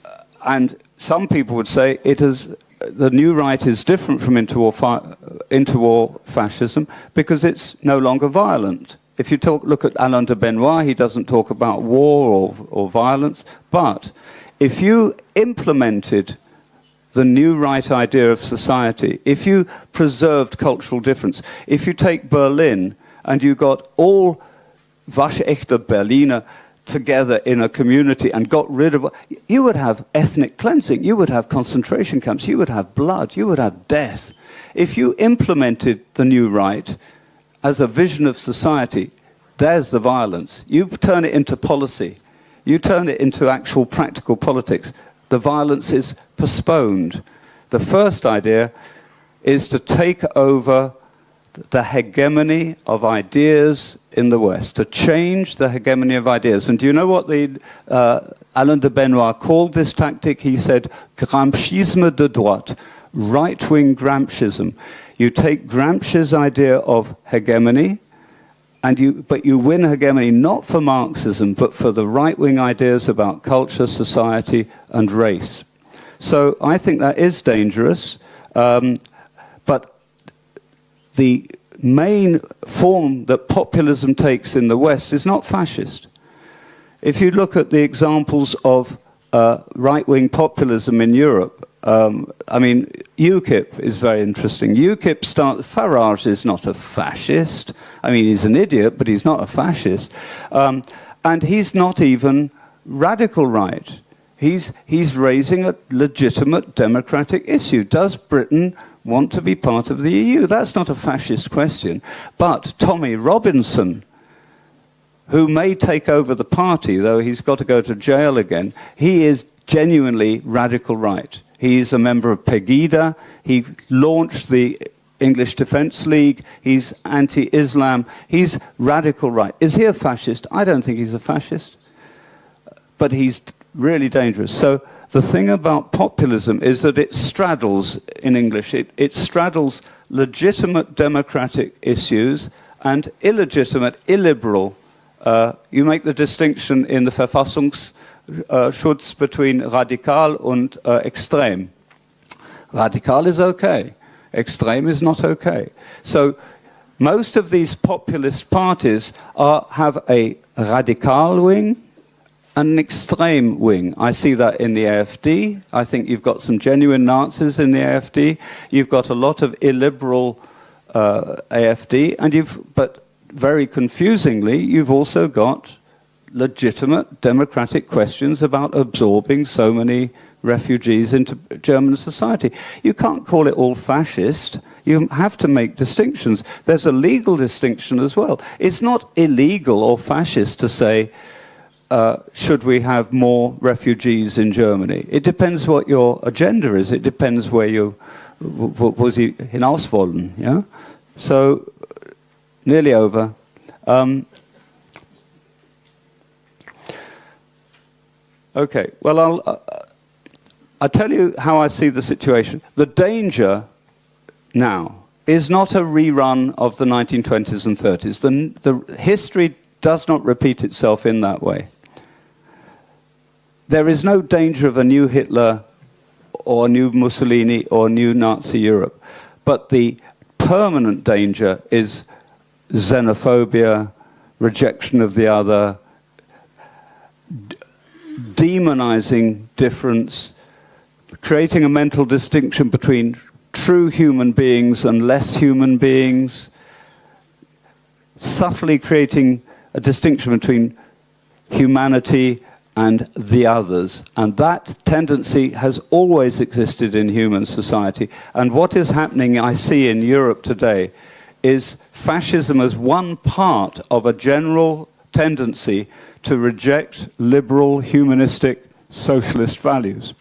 Uh, and some people would say it has, the new right is different from interwar, interwar fascism because it's no longer violent if you talk, look at Alain de Benoist, he doesn't talk about war or, or violence. But if you implemented the new right idea of society, if you preserved cultural difference, if you take Berlin and you got all waschechte Berliner together in a community and got rid of, you would have ethnic cleansing, you would have concentration camps, you would have blood, you would have death. If you implemented the new right, as a vision of society, there's the violence. You turn it into policy. You turn it into actual practical politics. The violence is postponed. The first idea is to take over the hegemony of ideas in the West, to change the hegemony of ideas. And do you know what the, uh, Alain de Benoist called this tactic? He said, Gramscisme de droite, right-wing Gramscism. You take Gramsci's idea of hegemony, and you, but you win hegemony not for Marxism, but for the right-wing ideas about culture, society, and race. So I think that is dangerous, um, but the main form that populism takes in the West is not fascist. If you look at the examples of uh, right-wing populism in Europe, um, I mean, UKIP is very interesting. UKIP start, Farage is not a fascist. I mean, he's an idiot, but he's not a fascist. Um, and he's not even radical right. He's, he's raising a legitimate democratic issue. Does Britain want to be part of the EU? That's not a fascist question. But Tommy Robinson, who may take over the party, though he's got to go to jail again, he is genuinely radical right. He's a member of Pegida. He launched the English Defence League. He's anti-Islam. He's radical right. Is he a fascist? I don't think he's a fascist. But he's really dangerous. So the thing about populism is that it straddles, in English, it, it straddles legitimate democratic issues and illegitimate, illiberal. Uh, you make the distinction in the Verfassungs uh, between radikal and uh, extrem. Radical is okay. Extreme is not okay. So most of these populist parties are, have a radical wing an extreme wing. I see that in the AFD. I think you've got some genuine Nazis in the AFD. You've got a lot of illiberal uh, AFD, and you've, but very confusingly, you've also got legitimate democratic questions about absorbing so many refugees into German society. You can't call it all fascist. You have to make distinctions. There's a legal distinction as well. It's not illegal or fascist to say, uh, should we have more refugees in Germany? It depends what your agenda is. It depends where you, was he hinaus wollen, yeah? So, nearly over. Um, Okay, well, I'll, uh, I'll tell you how I see the situation. The danger now is not a rerun of the 1920s and 30s. The, the history does not repeat itself in that way. There is no danger of a new Hitler or new Mussolini or new Nazi Europe. But the permanent danger is xenophobia, rejection of the other, demonizing difference, creating a mental distinction between true human beings and less human beings, subtly creating a distinction between humanity and the others. And that tendency has always existed in human society. And what is happening, I see in Europe today, is fascism as one part of a general tendency to reject liberal, humanistic, socialist values.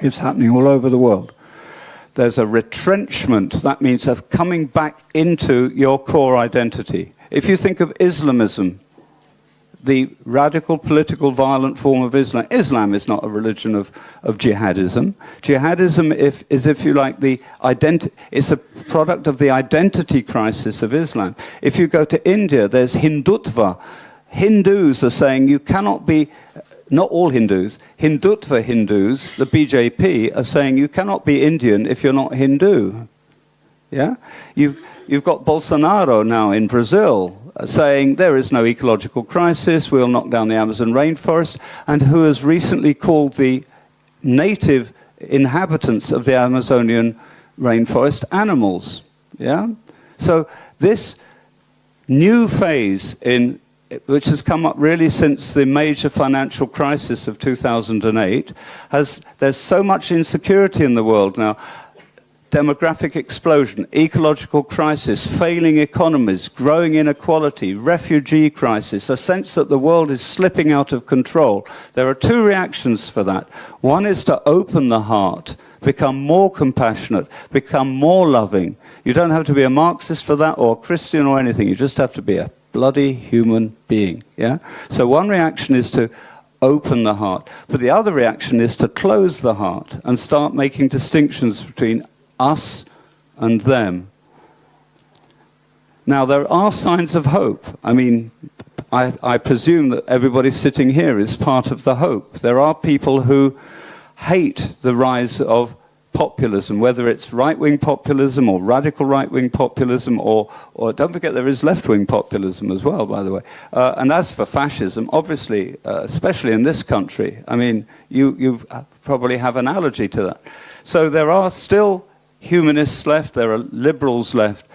It's happening all over the world. There's a retrenchment, that means of coming back into your core identity. If you think of Islamism, the radical political violent form of Islam. Islam is not a religion of, of jihadism. Jihadism if, is, if you like, the identi- it's a product of the identity crisis of Islam. If you go to India, there's Hindutva. Hindus are saying you cannot be, not all Hindus, Hindutva Hindus, the BJP, are saying you cannot be Indian if you're not Hindu. Yeah? You've, you've got Bolsonaro now in Brazil Uh, saying there is no ecological crisis, we'll knock down the Amazon rainforest, and who has recently called the native inhabitants of the Amazonian rainforest animals. Yeah? So this new phase in which has come up really since the major financial crisis of 2008 has there's so much insecurity in the world now demographic explosion, ecological crisis, failing economies, growing inequality, refugee crisis, a sense that the world is slipping out of control. There are two reactions for that. One is to open the heart, become more compassionate, become more loving. You don't have to be a Marxist for that or a Christian or anything. You just have to be a bloody human being. Yeah? So one reaction is to open the heart. But the other reaction is to close the heart and start making distinctions between us and them. Now, there are signs of hope. I mean, I, I, presume that everybody sitting here is part of the hope. There are people who hate the rise of populism, whether it's right-wing populism or radical right-wing populism, or, or don't forget there is left-wing populism as well, by the way. Uh, and as for fascism, obviously, uh, especially in this country, I mean, you, you probably have an allergy to that. So there are still humanists left, there are liberals left.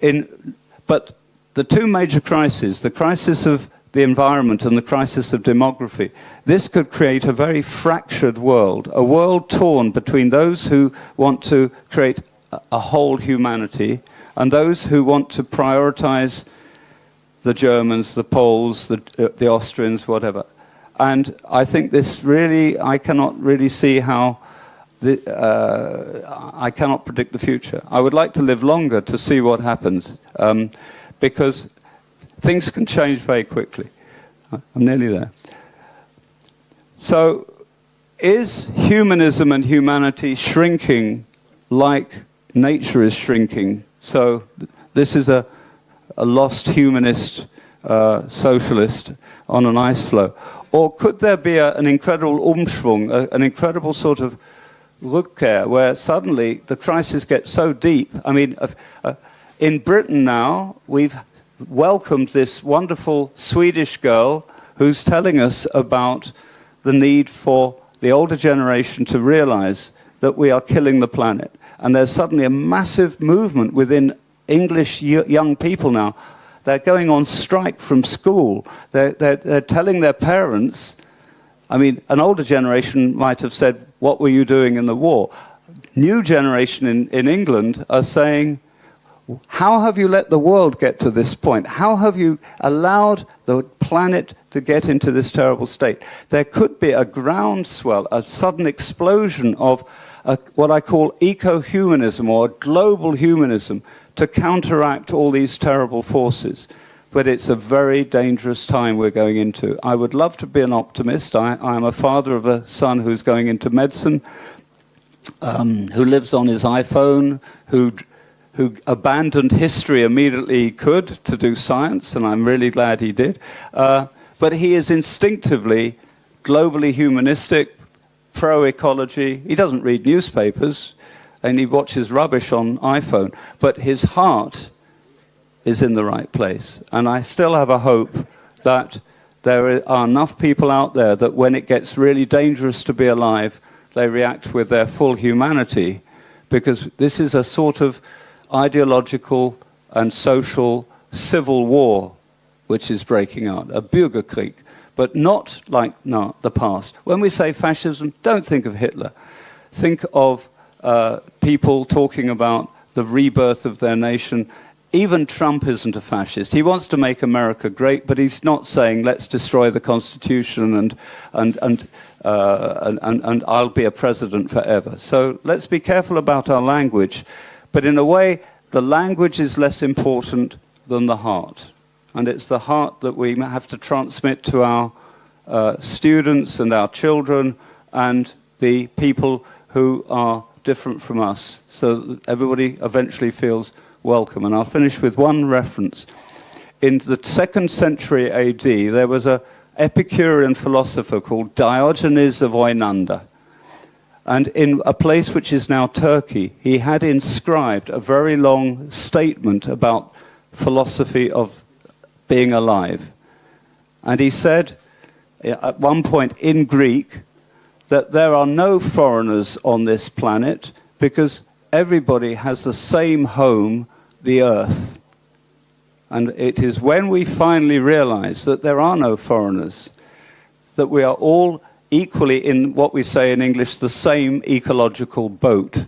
In, but the two major crises, the crisis of the environment and the crisis of demography, this could create a very fractured world, a world torn between those who want to create a, whole humanity and those who want to prioritize the Germans, the Poles, the, uh, the Austrians, whatever. And I think this really, I cannot really see how the, uh, I cannot predict the future. I would like to live longer to see what happens um, because things can change very quickly. I'm nearly there. So, is humanism and humanity shrinking like nature is shrinking? So, this is a, a lost humanist uh, socialist on an ice floe. Or could there be a, an incredible umschwung, a, an incredible sort of Rückkehr, where suddenly the crisis gets so deep. I mean, uh, uh, in Britain now, we've welcomed this wonderful Swedish girl who's telling us about the need for the older generation to realize that we are killing the planet. And there's suddenly a massive movement within English young people now. They're going on strike from school. They're, they're, they're telling their parents, I mean, an older generation might have said, what were you doing in the war? New generation in, in England are saying, how have you let the world get to this point? How have you allowed the planet to get into this terrible state? There could be a groundswell, a sudden explosion of a, what I call eco-humanism or global humanism to counteract all these terrible forces but it's a very dangerous time we're going into. I would love to be an optimist. I, am a father of a son who's going into medicine, um, who lives on his iPhone, who, who abandoned history immediately he could to do science, and I'm really glad he did. Uh, but he is instinctively globally humanistic, pro-ecology. He doesn't read newspapers, and he watches rubbish on iPhone, but his heart is in the right place. And I still have a hope that there are enough people out there that when it gets really dangerous to be alive, they react with their full humanity, because this is a sort of ideological and social civil war which is breaking out, a Bürgerkrieg but not like no, the past. When we say fascism, don't think of Hitler. Think of uh, people talking about the rebirth of their nation. Even Trump isn't a fascist. He wants to make America great, but he's not saying let's destroy the Constitution and and and, uh, and, and I'll be a president forever. So let's be careful about our language. But in a way, the language is less important than the heart. And it's the heart that we have to transmit to our uh, students and our children and the people who are different from us so that everybody eventually feels welcome. And I'll finish with one reference. In the second century AD, there was an Epicurean philosopher called Diogenes of Oenoanda. And in a place which is now Turkey, he had inscribed a very long statement about philosophy of being alive. And he said, at one point in Greek, that there are no foreigners on this planet because everybody has the same home, the earth. And it is when we finally realize that there are no foreigners, that we are all equally in what we say in English, the same ecological boat,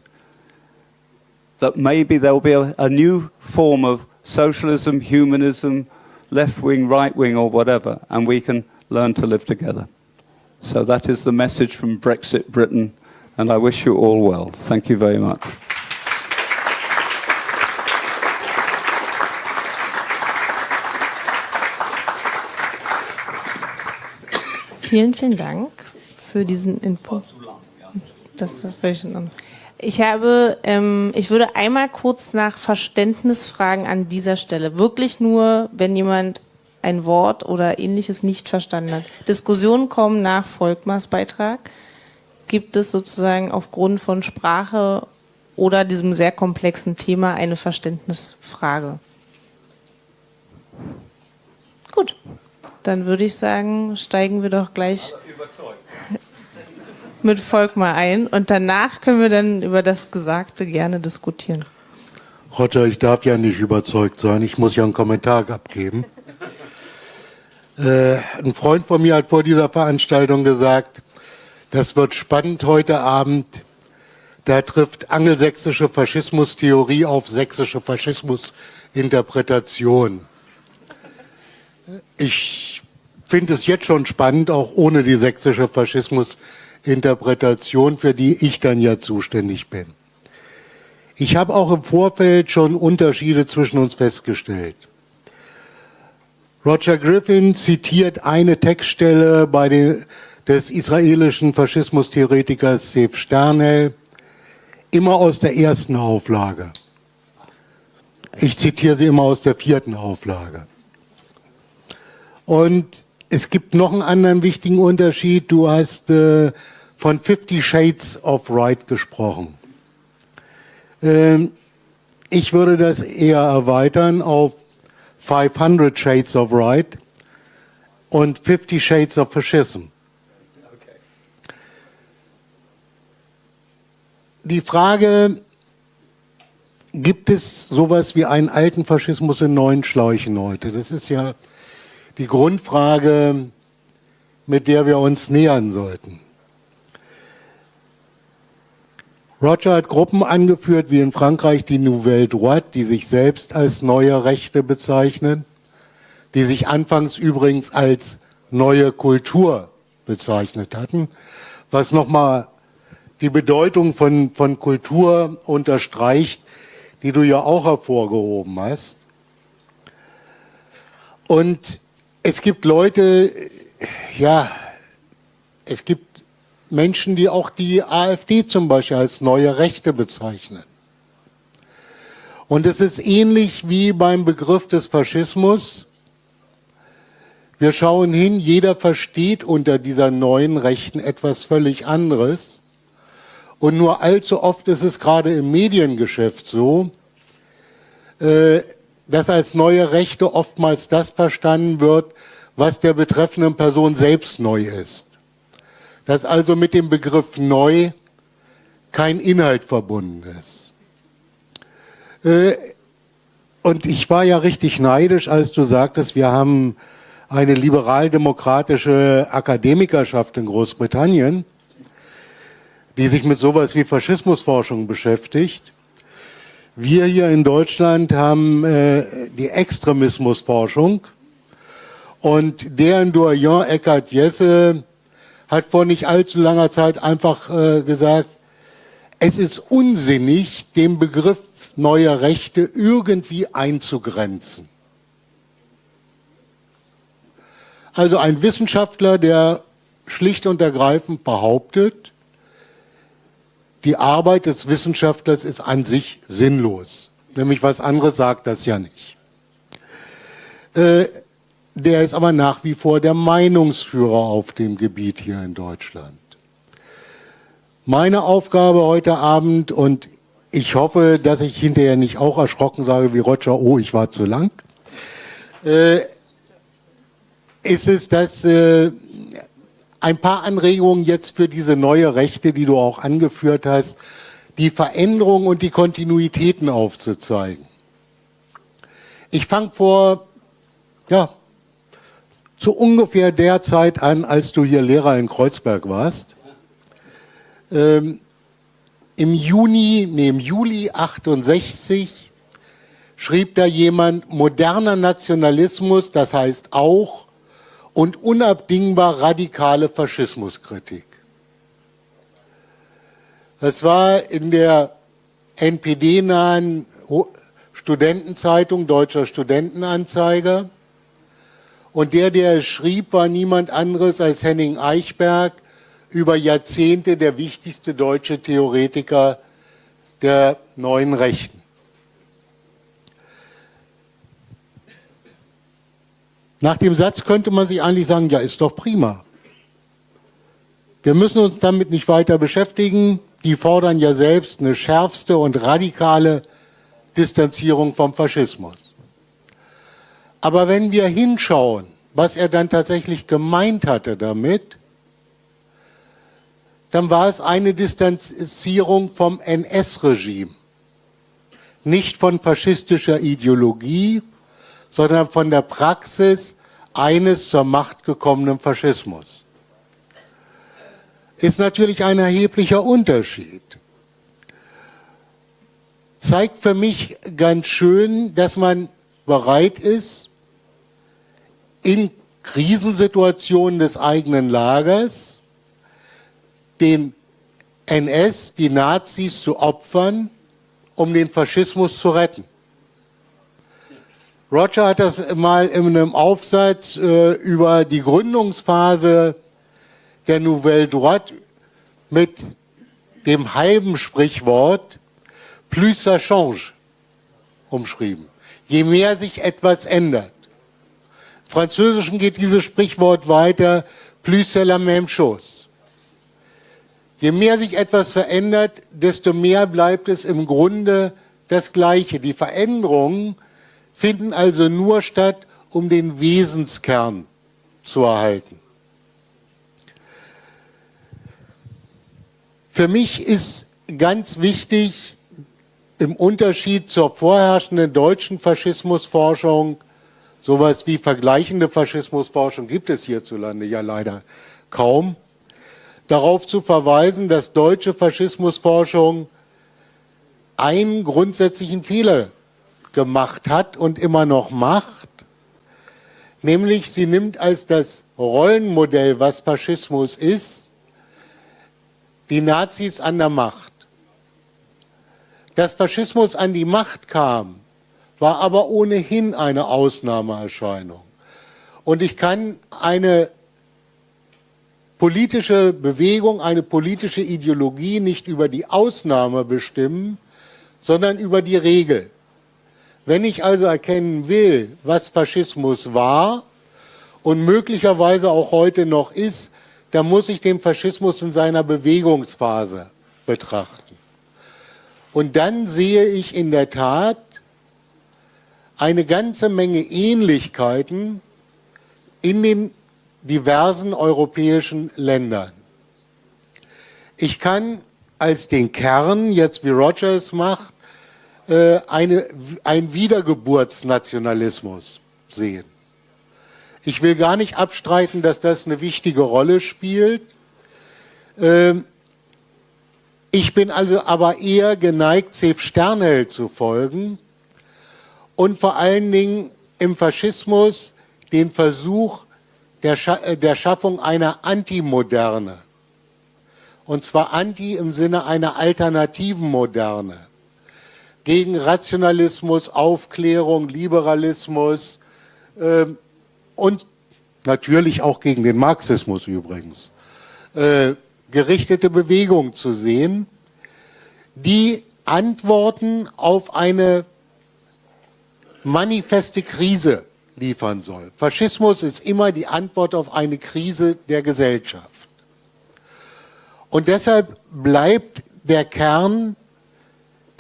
that maybe there will be a, a new form of socialism, humanism, left wing, right wing, or whatever, and we can learn to live together. So that is the message from Brexit Britain, and I wish you all well. Thank you very much. Vielen, vielen Dank für diesen Input. Das war völlig in Ordnung. Ich habe, ähm, ich würde einmal kurz nach Verständnis fragen an dieser Stelle. Wirklich nur, wenn jemand ein Wort oder ähnliches nicht verstanden hat. Diskussionen kommen nach Volkmars Beitrag. Gibt es sozusagen aufgrund von Sprache oder diesem sehr komplexen Thema eine Verständnisfrage? Gut, dann würde ich sagen, steigen wir doch gleich mit Volkmar ein und danach können wir dann über das Gesagte gerne diskutieren. Roger, ich darf ja nicht überzeugt sein, ich muss ja einen Kommentar abgeben. Äh, ein Freund von mir hat vor dieser Veranstaltung gesagt, das wird spannend heute Abend. Da trifft angelsächsische Faschismustheorie auf sächsische Faschismusinterpretation. Ich finde es jetzt schon spannend, auch ohne die sächsische Faschismusinterpretation, für die ich dann ja zuständig bin. Ich habe auch im Vorfeld schon Unterschiede zwischen uns festgestellt. Roger Griffin zitiert eine Textstelle bei den, des israelischen Faschismustheoretikers Sef Sternel, immer aus der ersten Auflage. Ich zitiere sie immer aus der vierten Auflage. Und es gibt noch einen anderen wichtigen Unterschied. Du hast äh, von Fifty Shades of Right gesprochen. Ähm, ich würde das eher erweitern auf 500 Shades of Right und 50 Shades of Fascism. Die Frage, gibt es sowas wie einen alten Faschismus in neuen Schläuchen heute? Das ist ja die Grundfrage, mit der wir uns nähern sollten. Roger hat Gruppen angeführt, wie in Frankreich die Nouvelle Droite, die sich selbst als neue Rechte bezeichnen, die sich anfangs übrigens als neue Kultur bezeichnet hatten, was nochmal die Bedeutung von, von Kultur unterstreicht, die du ja auch hervorgehoben hast. Und es gibt Leute, ja, es gibt Menschen, die auch die AfD zum Beispiel als neue Rechte bezeichnen. Und es ist ähnlich wie beim Begriff des Faschismus. Wir schauen hin, jeder versteht unter dieser neuen Rechten etwas völlig anderes. Und nur allzu oft ist es gerade im Mediengeschäft so, äh, dass als neue Rechte oftmals das verstanden wird, was der betreffenden Person selbst neu ist dass also mit dem Begriff neu kein Inhalt verbunden ist. Äh, und ich war ja richtig neidisch, als du sagtest, wir haben eine liberal-demokratische Akademikerschaft in Großbritannien, die sich mit sowas wie Faschismusforschung beschäftigt. Wir hier in Deutschland haben äh, die Extremismusforschung und deren Doyen Eckhard Jesse hat vor nicht allzu langer Zeit einfach äh, gesagt, es ist unsinnig, den Begriff neuer Rechte irgendwie einzugrenzen. Also ein Wissenschaftler, der schlicht und ergreifend behauptet, die Arbeit des Wissenschaftlers ist an sich sinnlos. Nämlich was anderes sagt das ja nicht. Äh, der ist aber nach wie vor der Meinungsführer auf dem Gebiet hier in Deutschland. Meine Aufgabe heute Abend, und ich hoffe, dass ich hinterher nicht auch erschrocken sage wie Roger, oh, ich war zu lang, äh, ist es, dass äh, ein paar Anregungen jetzt für diese neue Rechte, die du auch angeführt hast, die Veränderungen und die Kontinuitäten aufzuzeigen. Ich fange vor, ja, zu ungefähr der Zeit an, als du hier Lehrer in Kreuzberg warst. Ähm, Im Juni, nee, im Juli 68 schrieb da jemand, moderner Nationalismus, das heißt auch und unabdingbar radikale Faschismuskritik. Das war in der NPD-nahen Studentenzeitung, Deutscher Studentenanzeiger. Und der, der es schrieb, war niemand anderes als Henning Eichberg, über Jahrzehnte der wichtigste deutsche Theoretiker der neuen Rechten. Nach dem Satz könnte man sich eigentlich sagen, ja, ist doch prima. Wir müssen uns damit nicht weiter beschäftigen. Die fordern ja selbst eine schärfste und radikale Distanzierung vom Faschismus. Aber wenn wir hinschauen, was er dann tatsächlich gemeint hatte damit, dann war es eine Distanzierung vom NS-Regime. Nicht von faschistischer Ideologie, sondern von der Praxis eines zur Macht gekommenen Faschismus. Ist natürlich ein erheblicher Unterschied. Zeigt für mich ganz schön, dass man bereit ist, in Krisensituationen des eigenen Lagers den NS, die Nazis zu opfern, um den Faschismus zu retten. Roger hat das mal in einem Aufsatz äh, über die Gründungsphase der Nouvelle Droite mit dem halben Sprichwort plus ça change umschrieben. Je mehr sich etwas ändert. Im Französischen geht dieses Sprichwort weiter, plus c'est la même chose. Je mehr sich etwas verändert, desto mehr bleibt es im Grunde das Gleiche. Die Veränderungen finden also nur statt, um den Wesenskern zu erhalten. Für mich ist ganz wichtig, im Unterschied zur vorherrschenden deutschen Faschismusforschung, sowas wie vergleichende Faschismusforschung gibt es hierzulande ja leider kaum, darauf zu verweisen, dass deutsche Faschismusforschung einen grundsätzlichen Fehler gemacht hat und immer noch macht, nämlich sie nimmt als das Rollenmodell, was Faschismus ist, die Nazis an der Macht. Dass Faschismus an die Macht kam, war aber ohnehin eine Ausnahmeerscheinung. Und ich kann eine politische Bewegung, eine politische Ideologie nicht über die Ausnahme bestimmen, sondern über die Regel. Wenn ich also erkennen will, was Faschismus war und möglicherweise auch heute noch ist, dann muss ich den Faschismus in seiner Bewegungsphase betrachten. Und dann sehe ich in der Tat eine ganze Menge Ähnlichkeiten in den diversen europäischen Ländern. Ich kann als den Kern, jetzt wie Rogers macht, eine, ein Wiedergeburtsnationalismus sehen. Ich will gar nicht abstreiten, dass das eine wichtige Rolle spielt. Ähm, ich bin also aber eher geneigt, Zef Sternhell zu folgen und vor allen Dingen im Faschismus den Versuch der, Scha äh, der Schaffung einer Antimoderne. Und zwar Anti im Sinne einer alternativen Moderne. Gegen Rationalismus, Aufklärung, Liberalismus äh, und natürlich auch gegen den Marxismus übrigens. Äh, gerichtete Bewegung zu sehen, die Antworten auf eine manifeste Krise liefern soll. Faschismus ist immer die Antwort auf eine Krise der Gesellschaft. Und deshalb bleibt der Kern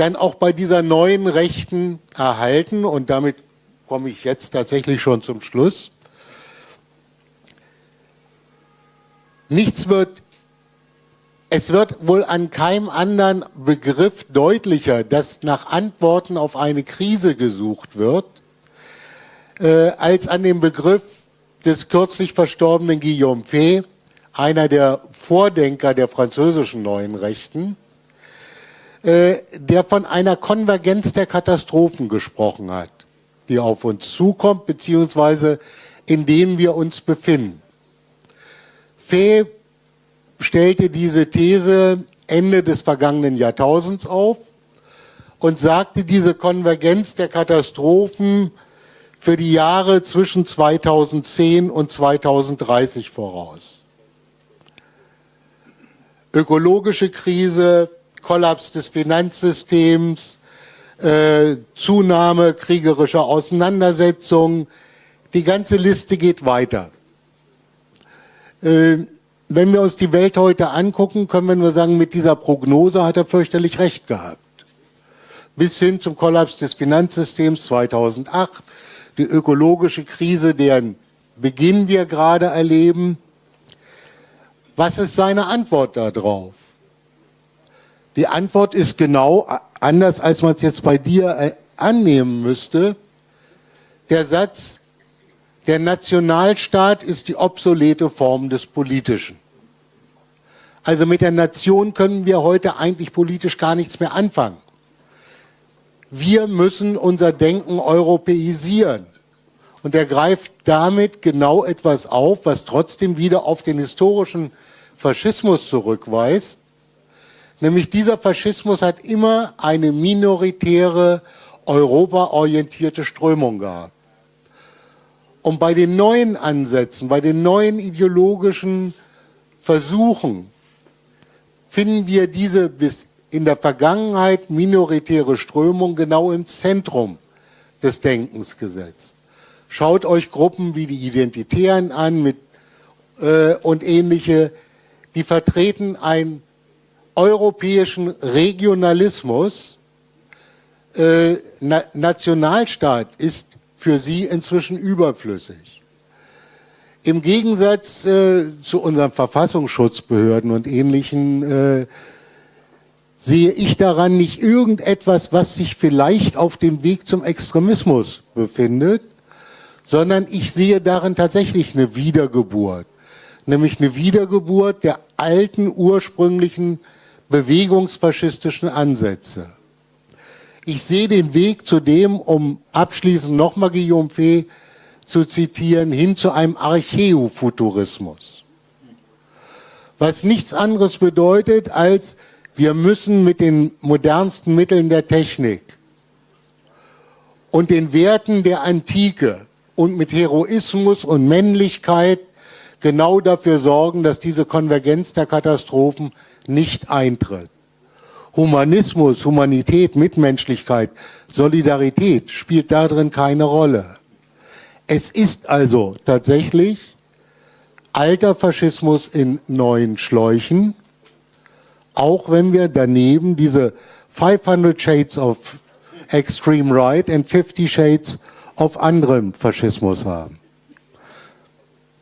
dann auch bei dieser neuen Rechten erhalten. Und damit komme ich jetzt tatsächlich schon zum Schluss. Nichts wird es wird wohl an keinem anderen Begriff deutlicher, dass nach Antworten auf eine Krise gesucht wird, äh, als an dem Begriff des kürzlich verstorbenen Guillaume Fay, einer der Vordenker der französischen neuen Rechten, der von einer Konvergenz der Katastrophen gesprochen hat, die auf uns zukommt, beziehungsweise in denen wir uns befinden. Fay stellte diese These Ende des vergangenen Jahrtausends auf und sagte diese Konvergenz der Katastrophen für die Jahre zwischen 2010 und 2030 voraus. Ökologische Krise, Kollaps des Finanzsystems, äh, Zunahme kriegerischer Auseinandersetzungen, die ganze Liste geht weiter. Äh, wenn wir uns die Welt heute angucken, können wir nur sagen, mit dieser Prognose hat er fürchterlich recht gehabt. Bis hin zum Kollaps des Finanzsystems 2008, die ökologische Krise, deren Beginn wir gerade erleben. Was ist seine Antwort darauf? Die Antwort ist genau anders, als man es jetzt bei dir äh, annehmen müsste. Der Satz, der Nationalstaat ist die obsolete Form des Politischen. Also mit der Nation können wir heute eigentlich politisch gar nichts mehr anfangen. Wir müssen unser Denken europäisieren. Und er greift damit genau etwas auf, was trotzdem wieder auf den historischen Faschismus zurückweist. Nämlich dieser Faschismus hat immer eine minoritäre, europaorientierte Strömung gehabt. Und bei den neuen Ansätzen, bei den neuen ideologischen Versuchen finden wir diese bis in der Vergangenheit minoritäre Strömung genau im Zentrum des Denkens gesetzt. Schaut euch Gruppen wie die Identitären an mit, äh, und ähnliche, die vertreten einen europäischen Regionalismus. Äh, Na Nationalstaat ist für sie inzwischen überflüssig. Im Gegensatz äh, zu unseren Verfassungsschutzbehörden und ähnlichen äh, sehe ich daran nicht irgendetwas, was sich vielleicht auf dem Weg zum Extremismus befindet, sondern ich sehe darin tatsächlich eine Wiedergeburt, nämlich eine Wiedergeburt der alten ursprünglichen bewegungsfaschistischen Ansätze. Ich sehe den Weg zu dem, um abschließend nochmal Guillaume Fay zu zitieren, hin zu einem Archäofuturismus. Was nichts anderes bedeutet, als wir müssen mit den modernsten Mitteln der Technik und den Werten der Antike und mit Heroismus und Männlichkeit genau dafür sorgen, dass diese Konvergenz der Katastrophen nicht eintritt. Humanismus, Humanität, Mitmenschlichkeit, Solidarität spielt darin keine Rolle. Es ist also tatsächlich alter Faschismus in neuen Schläuchen, auch wenn wir daneben diese 500 Shades of Extreme Right and 50 Shades of anderem Faschismus haben.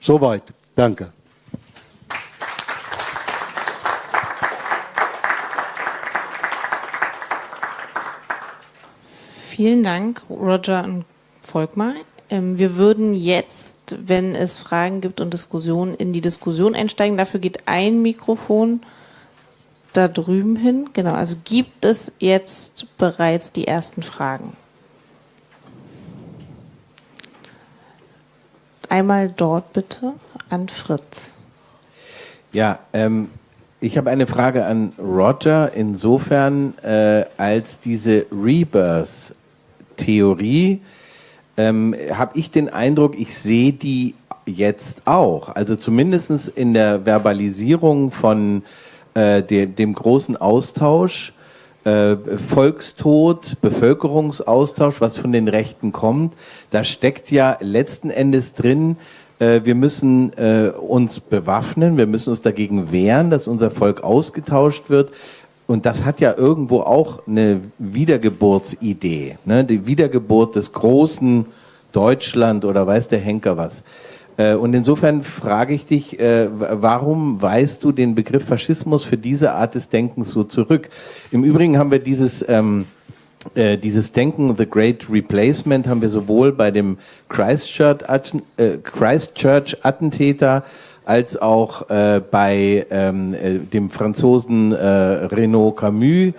Soweit. Danke. Vielen Dank, Roger und Volkmar. Ähm, wir würden jetzt, wenn es Fragen gibt und Diskussionen, in die Diskussion einsteigen. Dafür geht ein Mikrofon da drüben hin. Genau, also gibt es jetzt bereits die ersten Fragen? Einmal dort bitte an Fritz. Ja, ähm, ich habe eine Frage an Roger. Insofern, äh, als diese Rebirth-Theorie, ähm, habe ich den Eindruck, ich sehe die jetzt auch. Also zumindest in der Verbalisierung von äh, de, dem großen Austausch, äh, Volkstod, Bevölkerungsaustausch, was von den Rechten kommt, da steckt ja letzten Endes drin, äh, wir müssen äh, uns bewaffnen, wir müssen uns dagegen wehren, dass unser Volk ausgetauscht wird. Und das hat ja irgendwo auch eine Wiedergeburtsidee, ne? die Wiedergeburt des großen Deutschland oder weiß der Henker was. Äh, und insofern frage ich dich, äh, warum weist du den Begriff Faschismus für diese Art des Denkens so zurück? Im Übrigen haben wir dieses, ähm, äh, dieses Denken, The Great Replacement, haben wir sowohl bei dem Christchurch-Attentäter Christchurch als auch äh, bei ähm, äh, dem Franzosen äh, Renaud Camus.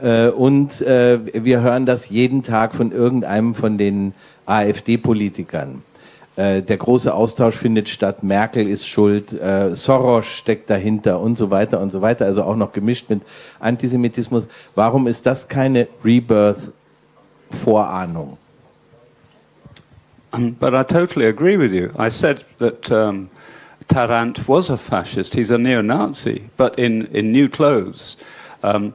Äh, und äh, wir hören das jeden Tag von irgendeinem von den AfD-Politikern. Der große Austausch findet statt, Merkel ist schuld, Soros steckt dahinter und so weiter und so weiter, also auch noch gemischt mit Antisemitismus. Warum ist das keine Rebirth-Vorahnung? But I totally agree with you. I said that um, Tarrant was a fascist. He's a neo-Nazi, but in, in new clothes. Um,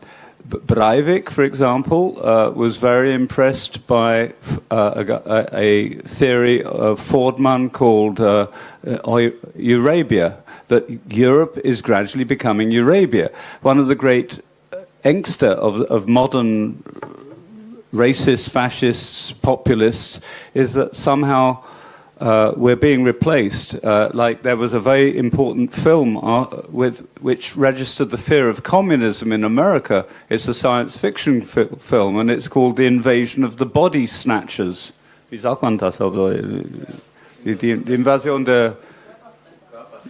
Breivik, for example, uh, was very impressed by uh, a, a, theory of Fordman called uh, uh Eurabia, that Europe is gradually becoming Eurabia. One of the great angster of, of modern racist, fascists, populists is that somehow uh, we're being replaced. Uh, like there was a very important film uh, with, which registered the fear of communism in America. It's a science fiction fi film, and it's called The Invasion of the Body Snatchers. Wie sagt man das? Die, die, die Invasion der...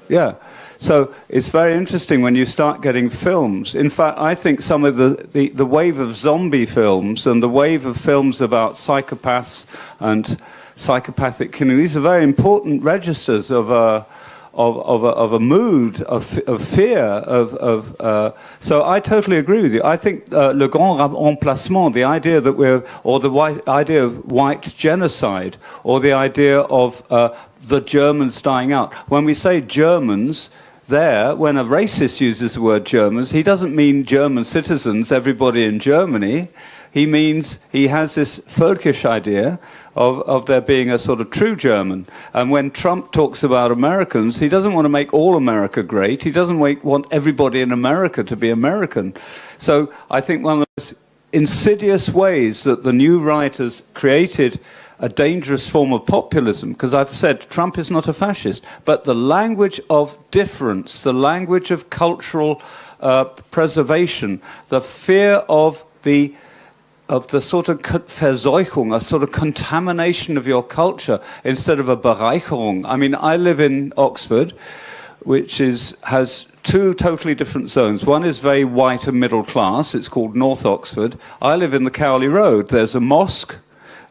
Yeah. So it's very interesting when you start getting films. In fact, I think some of the, the, the wave of zombie films and the wave of films about psychopaths and psychopathic killing. These are very important registers of a, of, of, a, of a mood of, of fear. Of, of uh, so I totally agree with you. I think uh, le grand remplacement, the idea that we're, or the white, idea of white genocide, or the idea of uh, the Germans dying out. When we say Germans, there, when a racist uses the word Germans, he doesn't mean German citizens, everybody in Germany. He means he has this Völkisch idea of, of there being a sort of true German. And when Trump talks about Americans, he doesn't want to make all America great. He doesn't want everybody in America to be American. So I think one of the most insidious ways that the new writers created a dangerous form of populism, because I've said Trump is not a fascist, but the language of difference, the language of cultural uh, preservation, the fear of the of the sort of Verseuchung, a sort of contamination of your culture instead of a Bereicherung. I mean, I live in Oxford, which is, has two totally different zones. One is very white and middle class. It's called North Oxford. I live in the Cowley Road. There's a mosque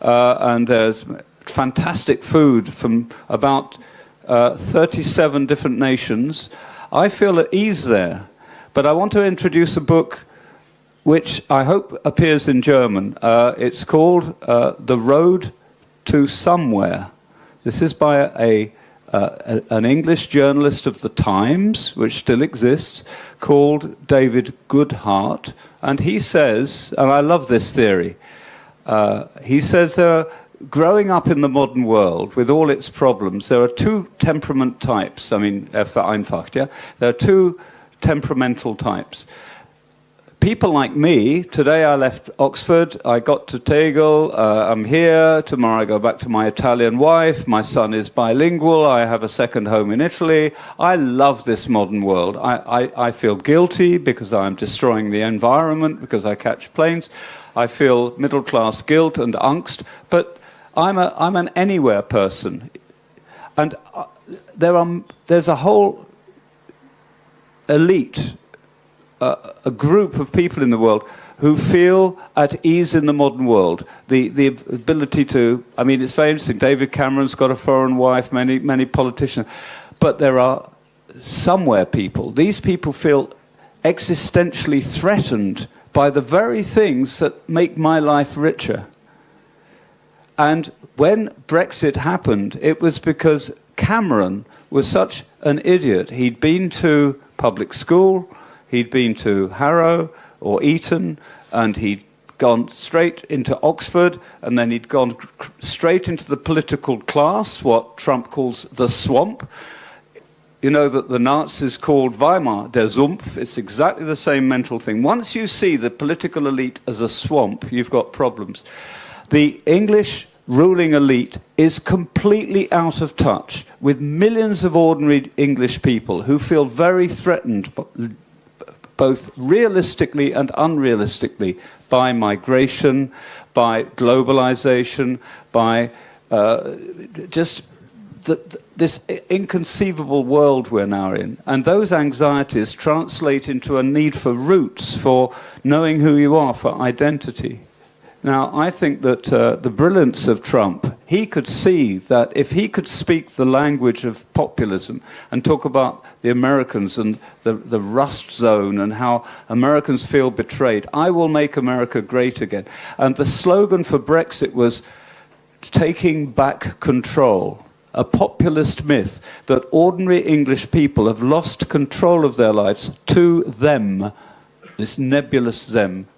uh, and there's fantastic food from about uh, 37 different nations. I feel at ease there. But I want to introduce a book which I hope appears in German. Uh, it's called uh, The Road to Somewhere. This is by a, uh, an English journalist of the Times, which still exists, called David Goodhart. And he says, and I love this theory, uh, he says there are, growing up in the modern world with all its problems, there are two temperament types. I mean, vereinfacht, yeah? There are two temperamental types people like me, today I left Oxford, I got to Tegel, uh, I'm here, tomorrow I go back to my Italian wife, my son is bilingual, I have a second home in Italy. I love this modern world. I, I, I feel guilty because I'm destroying the environment, because I catch planes. I feel middle class guilt and angst, but I'm, a, I'm an anywhere person. And uh, there are, there's a whole elite, a group of people in the world who feel at ease in the modern world. The, the ability to, I mean, it's very interesting. David Cameron's got a foreign wife, many, many politicians. But there are somewhere people, these people feel existentially threatened by the very things that make my life richer. And when Brexit happened, it was because Cameron was such an idiot. He'd been to public school, he'd been to Harrow or Eton, and he'd gone straight into Oxford, and then he'd gone straight into the political class, what Trump calls the swamp. You know that the Nazis called Weimar der Sumpf. It's exactly the same mental thing. Once you see the political elite as a swamp, you've got problems. The English ruling elite is completely out of touch with millions of ordinary English people who feel very threatened both realistically and unrealistically by migration, by globalization, by uh, just the, this inconceivable world we're now in. And those anxieties translate into a need for roots, for knowing who you are, for identity. Now, I think that uh, the brilliance of Trump, he could see that if he could speak the language of populism and talk about the Americans and the, the rust zone and how Americans feel betrayed, I will make America great again. And the slogan for Brexit was taking back control a populist myth that ordinary English people have lost control of their lives to them, this nebulous them,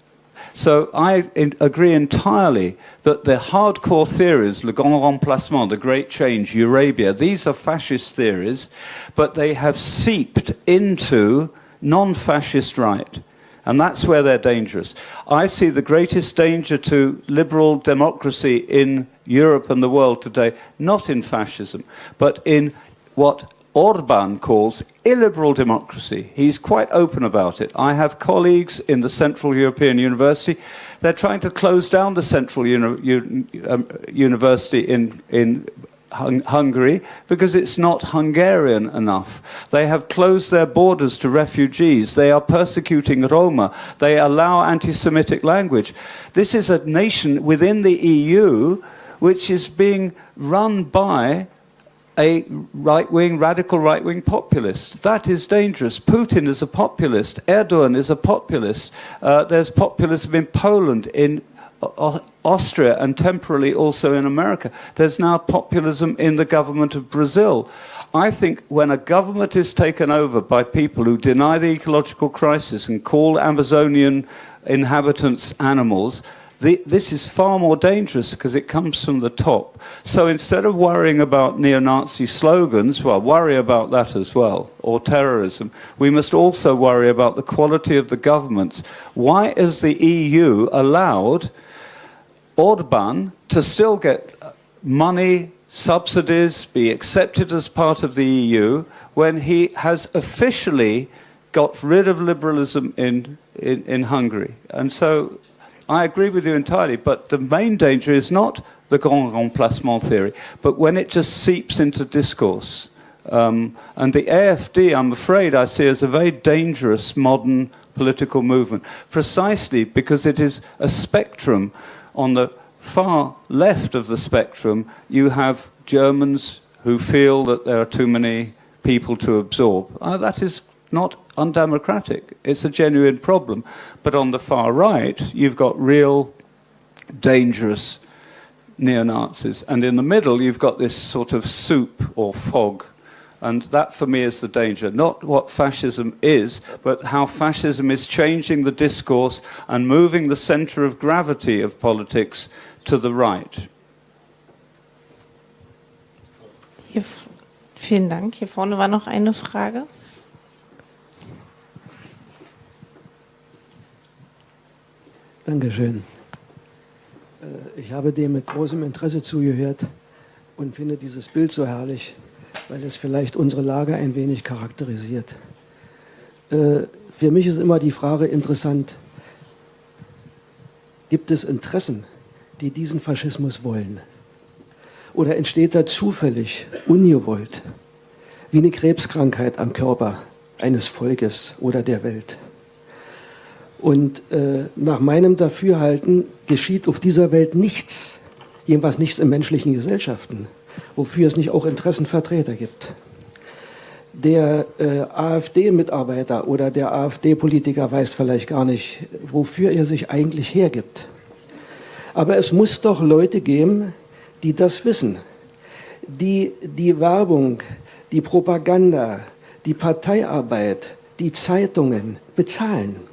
so I agree entirely that the hardcore theories, le grand remplacement, the great change, Eurabia, these are fascist theories, but they have seeped into non-fascist right. And that's where they're dangerous. I see the greatest danger to liberal democracy in Europe and the world today, not in fascism, but in what Orban calls illiberal democracy. He's quite open about it. I have colleagues in the Central European University. They're trying to close down the Central Uni um, University in, in Hung Hungary because it's not Hungarian enough. They have closed their borders to refugees. They are persecuting Roma. They allow anti-Semitic language. This is a nation within the EU which is being run by a right-wing, radical right-wing populist. That is dangerous. Putin is a populist. Erdogan is a populist. Uh, there's populism in Poland, in Austria, and temporarily also in America. There's now populism in the government of Brazil. I think when a government is taken over by people who deny the ecological crisis and call Amazonian inhabitants animals, the, this is far more dangerous because it comes from the top. So instead of worrying about neo-Nazi slogans, well, worry about that as well, or terrorism, we must also worry about the quality of the governments. Why is the EU allowed Orban to still get uh, money, subsidies, be accepted as part of the EU, when he has officially got rid of liberalism in, in, in Hungary? And so I agree with you entirely, but the main danger is not the grand remplacement theory, but when it just seeps into discourse. Um, and the AFD, I'm afraid, I see as a very dangerous modern political movement, precisely because it is a spectrum. On the far left of the spectrum, you have Germans who feel that there are too many people to absorb. Uh, that is not undemocratic. It's a genuine problem. But on the far right, you've got real dangerous neo-Nazis. And in the middle, you've got this sort of soup or fog. And that, for me, is the danger. Not what fascism is, but how fascism is changing the discourse and moving the center of gravity of politics to the right. Vielen Dank. Hier vorne war noch eine Frage. Dankeschön. Äh, ich habe dem mit großem Interesse zugehört und finde dieses Bild so herrlich, weil es vielleicht unsere Lage ein wenig charakterisiert. Äh, für mich ist immer die Frage interessant, gibt es Interessen, die diesen Faschismus wollen? Oder entsteht er zufällig, ungewollt, wie eine Krebskrankheit am Körper eines Volkes oder der Welt? Und äh, nach meinem Dafürhalten geschieht auf dieser Welt nichts, jedenfalls nichts in menschlichen Gesellschaften, wofür es nicht auch Interessenvertreter gibt. Der äh, AfD-Mitarbeiter oder der AfD-Politiker weiß vielleicht gar nicht, wofür er sich eigentlich hergibt. Aber es muss doch Leute geben, die das wissen, die die Werbung, die Propaganda, die Parteiarbeit, die Zeitungen bezahlen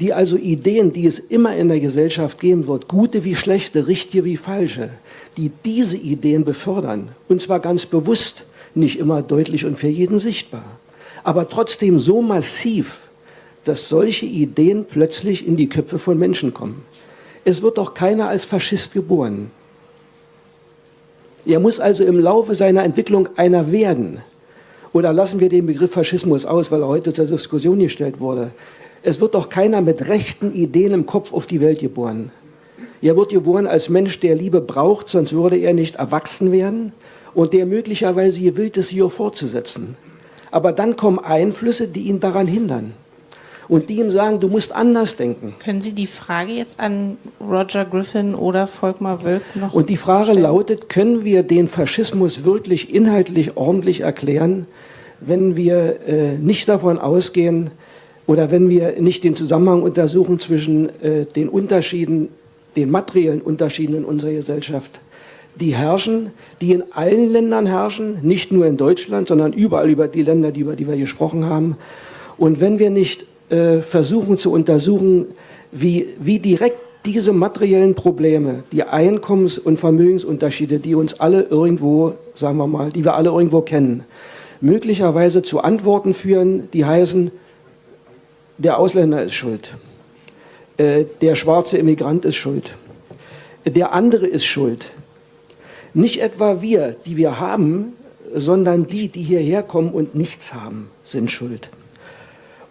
die also Ideen, die es immer in der Gesellschaft geben wird, gute wie schlechte, richtige wie falsche, die diese Ideen befördern, und zwar ganz bewusst, nicht immer deutlich und für jeden sichtbar, aber trotzdem so massiv, dass solche Ideen plötzlich in die Köpfe von Menschen kommen. Es wird doch keiner als Faschist geboren. Er muss also im Laufe seiner Entwicklung einer werden. Oder lassen wir den Begriff Faschismus aus, weil er heute zur Diskussion gestellt wurde. Es wird doch keiner mit rechten Ideen im Kopf auf die Welt geboren. Er wird geboren als Mensch, der Liebe braucht, sonst würde er nicht erwachsen werden und der möglicherweise gewillt ist, sie auch fortzusetzen. Aber dann kommen Einflüsse, die ihn daran hindern und die ihm sagen, du musst anders denken. Können Sie die Frage jetzt an Roger Griffin oder Volkmar Wölk noch Und die Frage stellen? lautet, können wir den Faschismus wirklich inhaltlich ordentlich erklären, wenn wir äh, nicht davon ausgehen, oder wenn wir nicht den Zusammenhang untersuchen zwischen äh, den Unterschieden, den materiellen Unterschieden in unserer Gesellschaft, die herrschen, die in allen Ländern herrschen, nicht nur in Deutschland, sondern überall über die Länder, über die wir gesprochen haben. Und wenn wir nicht äh, versuchen zu untersuchen, wie, wie direkt diese materiellen Probleme, die Einkommens- und Vermögensunterschiede, die uns alle irgendwo, sagen wir mal, die wir alle irgendwo kennen, möglicherweise zu Antworten führen, die heißen, der Ausländer ist schuld. Äh, der schwarze Immigrant ist schuld. Der andere ist schuld. Nicht etwa wir, die wir haben, sondern die, die hierher kommen und nichts haben, sind schuld.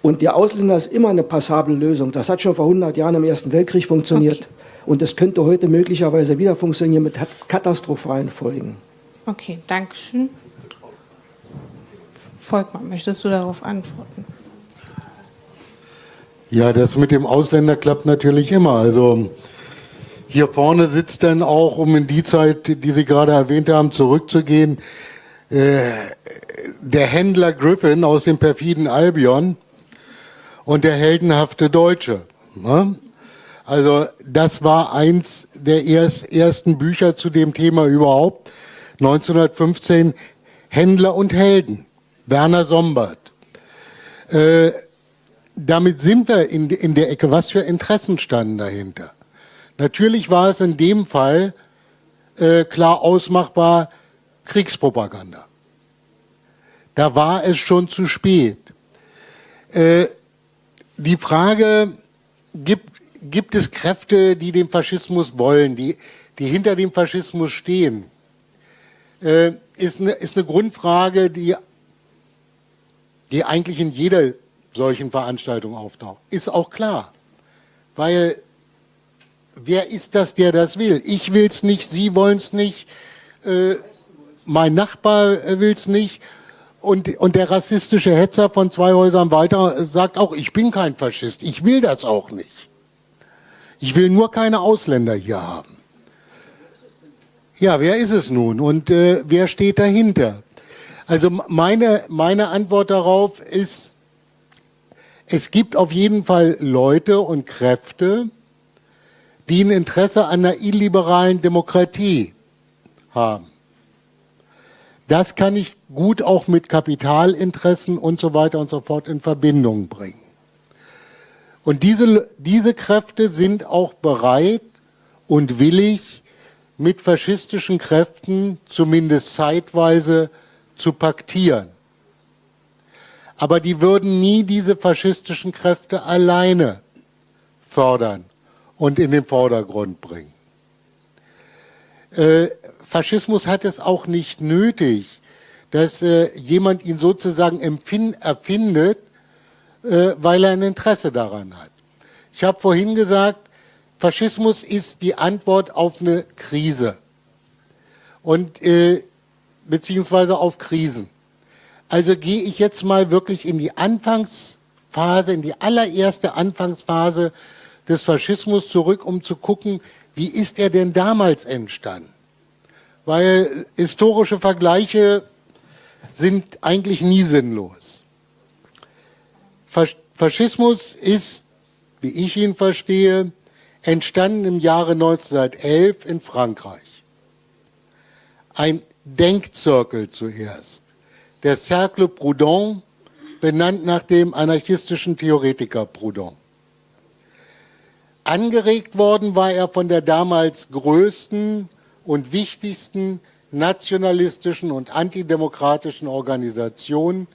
Und der Ausländer ist immer eine passable Lösung. Das hat schon vor 100 Jahren im Ersten Weltkrieg funktioniert. Okay. Und das könnte heute möglicherweise wieder funktionieren mit katastrophalen Folgen. Okay, danke schön. Volkmar, möchtest du darauf antworten? Ja, das mit dem Ausländer klappt natürlich immer. Also hier vorne sitzt dann auch, um in die Zeit, die Sie gerade erwähnt haben, zurückzugehen, äh, der Händler Griffin aus dem perfiden Albion und der heldenhafte Deutsche. Ne? Also das war eins der erst, ersten Bücher zu dem Thema überhaupt. 1915 Händler und Helden. Werner Sombart. Äh, damit sind wir in, in der Ecke. Was für Interessen standen dahinter? Natürlich war es in dem Fall äh, klar ausmachbar Kriegspropaganda. Da war es schon zu spät. Äh, die Frage, gibt, gibt es Kräfte, die den Faschismus wollen, die, die hinter dem Faschismus stehen, äh, ist, eine, ist eine Grundfrage, die, die eigentlich in jeder solchen Veranstaltungen auftaucht. Ist auch klar, weil wer ist das, der das will? Ich will es nicht, Sie wollen es nicht, äh, mein Nachbar äh, will es nicht und, und der rassistische Hetzer von zwei Häusern weiter sagt auch, ich bin kein Faschist, ich will das auch nicht. Ich will nur keine Ausländer hier haben. Ja, wer ist es nun und äh, wer steht dahinter? Also meine, meine Antwort darauf ist, es gibt auf jeden Fall Leute und Kräfte, die ein Interesse an einer illiberalen Demokratie haben. Das kann ich gut auch mit Kapitalinteressen und so weiter und so fort in Verbindung bringen. Und diese, diese Kräfte sind auch bereit und willig, mit faschistischen Kräften zumindest zeitweise zu paktieren aber die würden nie diese faschistischen Kräfte alleine fördern und in den Vordergrund bringen. Äh, Faschismus hat es auch nicht nötig, dass äh, jemand ihn sozusagen erfindet, äh, weil er ein Interesse daran hat. Ich habe vorhin gesagt, Faschismus ist die Antwort auf eine Krise. und äh, beziehungsweise auf Krisen. Also gehe ich jetzt mal wirklich in die Anfangsphase, in die allererste Anfangsphase des Faschismus zurück, um zu gucken, wie ist er denn damals entstanden? Weil historische Vergleiche sind eigentlich nie sinnlos. Faschismus ist, wie ich ihn verstehe, entstanden im Jahre 1911 in Frankreich. Ein Denkzirkel zuerst, der Cercle Proudhon, benannt nach dem anarchistischen Theoretiker Proudhon. Angeregt worden war er von der damals größten und wichtigsten nationalistischen und antidemokratischen Organisation,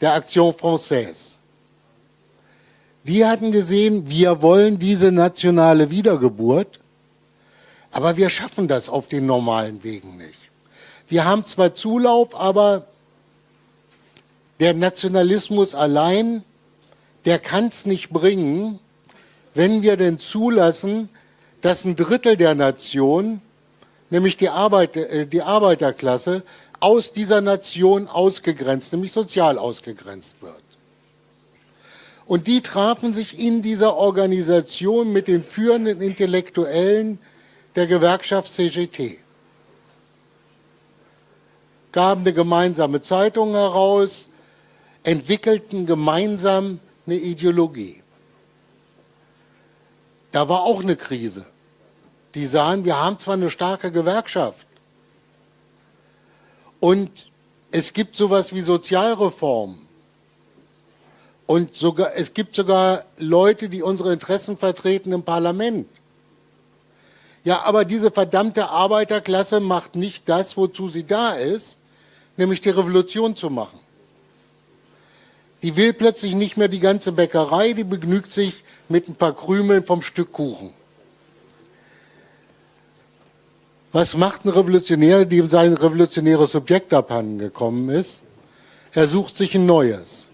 der Action Française. Die hatten gesehen, wir wollen diese nationale Wiedergeburt, aber wir schaffen das auf den normalen Wegen nicht. Wir haben zwar Zulauf, aber der Nationalismus allein, der kann es nicht bringen, wenn wir denn zulassen, dass ein Drittel der Nation, nämlich die, Arbeit, äh, die Arbeiterklasse, aus dieser Nation ausgegrenzt, nämlich sozial ausgegrenzt wird. Und die trafen sich in dieser Organisation mit den führenden Intellektuellen der Gewerkschaft CGT. Gaben eine gemeinsame Zeitung heraus, entwickelten gemeinsam eine Ideologie. Da war auch eine Krise. Die sahen, wir haben zwar eine starke Gewerkschaft und es gibt sowas wie Sozialreform und sogar, es gibt sogar Leute, die unsere Interessen vertreten im Parlament. Ja, aber diese verdammte Arbeiterklasse macht nicht das, wozu sie da ist, nämlich die Revolution zu machen. Die will plötzlich nicht mehr die ganze Bäckerei, die begnügt sich mit ein paar Krümeln vom Stück Kuchen. Was macht ein Revolutionär, dem sein revolutionäres Objekt abhanden gekommen ist? Er sucht sich ein neues.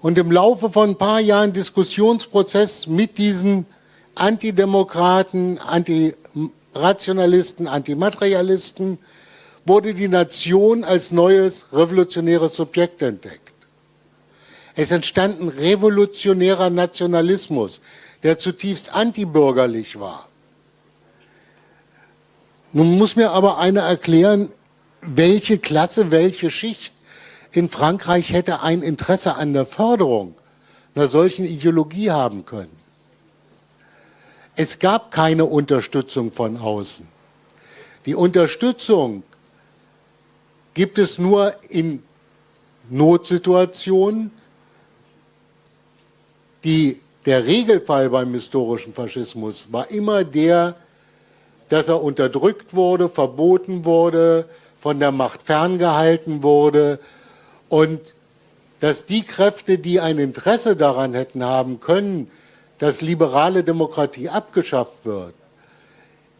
Und im Laufe von ein paar Jahren Diskussionsprozess mit diesen Antidemokraten, Antirationalisten, Antimaterialisten, wurde die Nation als neues revolutionäres Subjekt entdeckt. Es entstand ein revolutionärer Nationalismus, der zutiefst antibürgerlich war. Nun muss mir aber einer erklären, welche Klasse, welche Schicht in Frankreich hätte ein Interesse an der Förderung einer solchen Ideologie haben können. Es gab keine Unterstützung von außen. Die Unterstützung gibt es nur in Notsituationen. Die, der Regelfall beim historischen Faschismus war immer der, dass er unterdrückt wurde, verboten wurde, von der Macht ferngehalten wurde und dass die Kräfte, die ein Interesse daran hätten haben können, dass liberale Demokratie abgeschafft wird,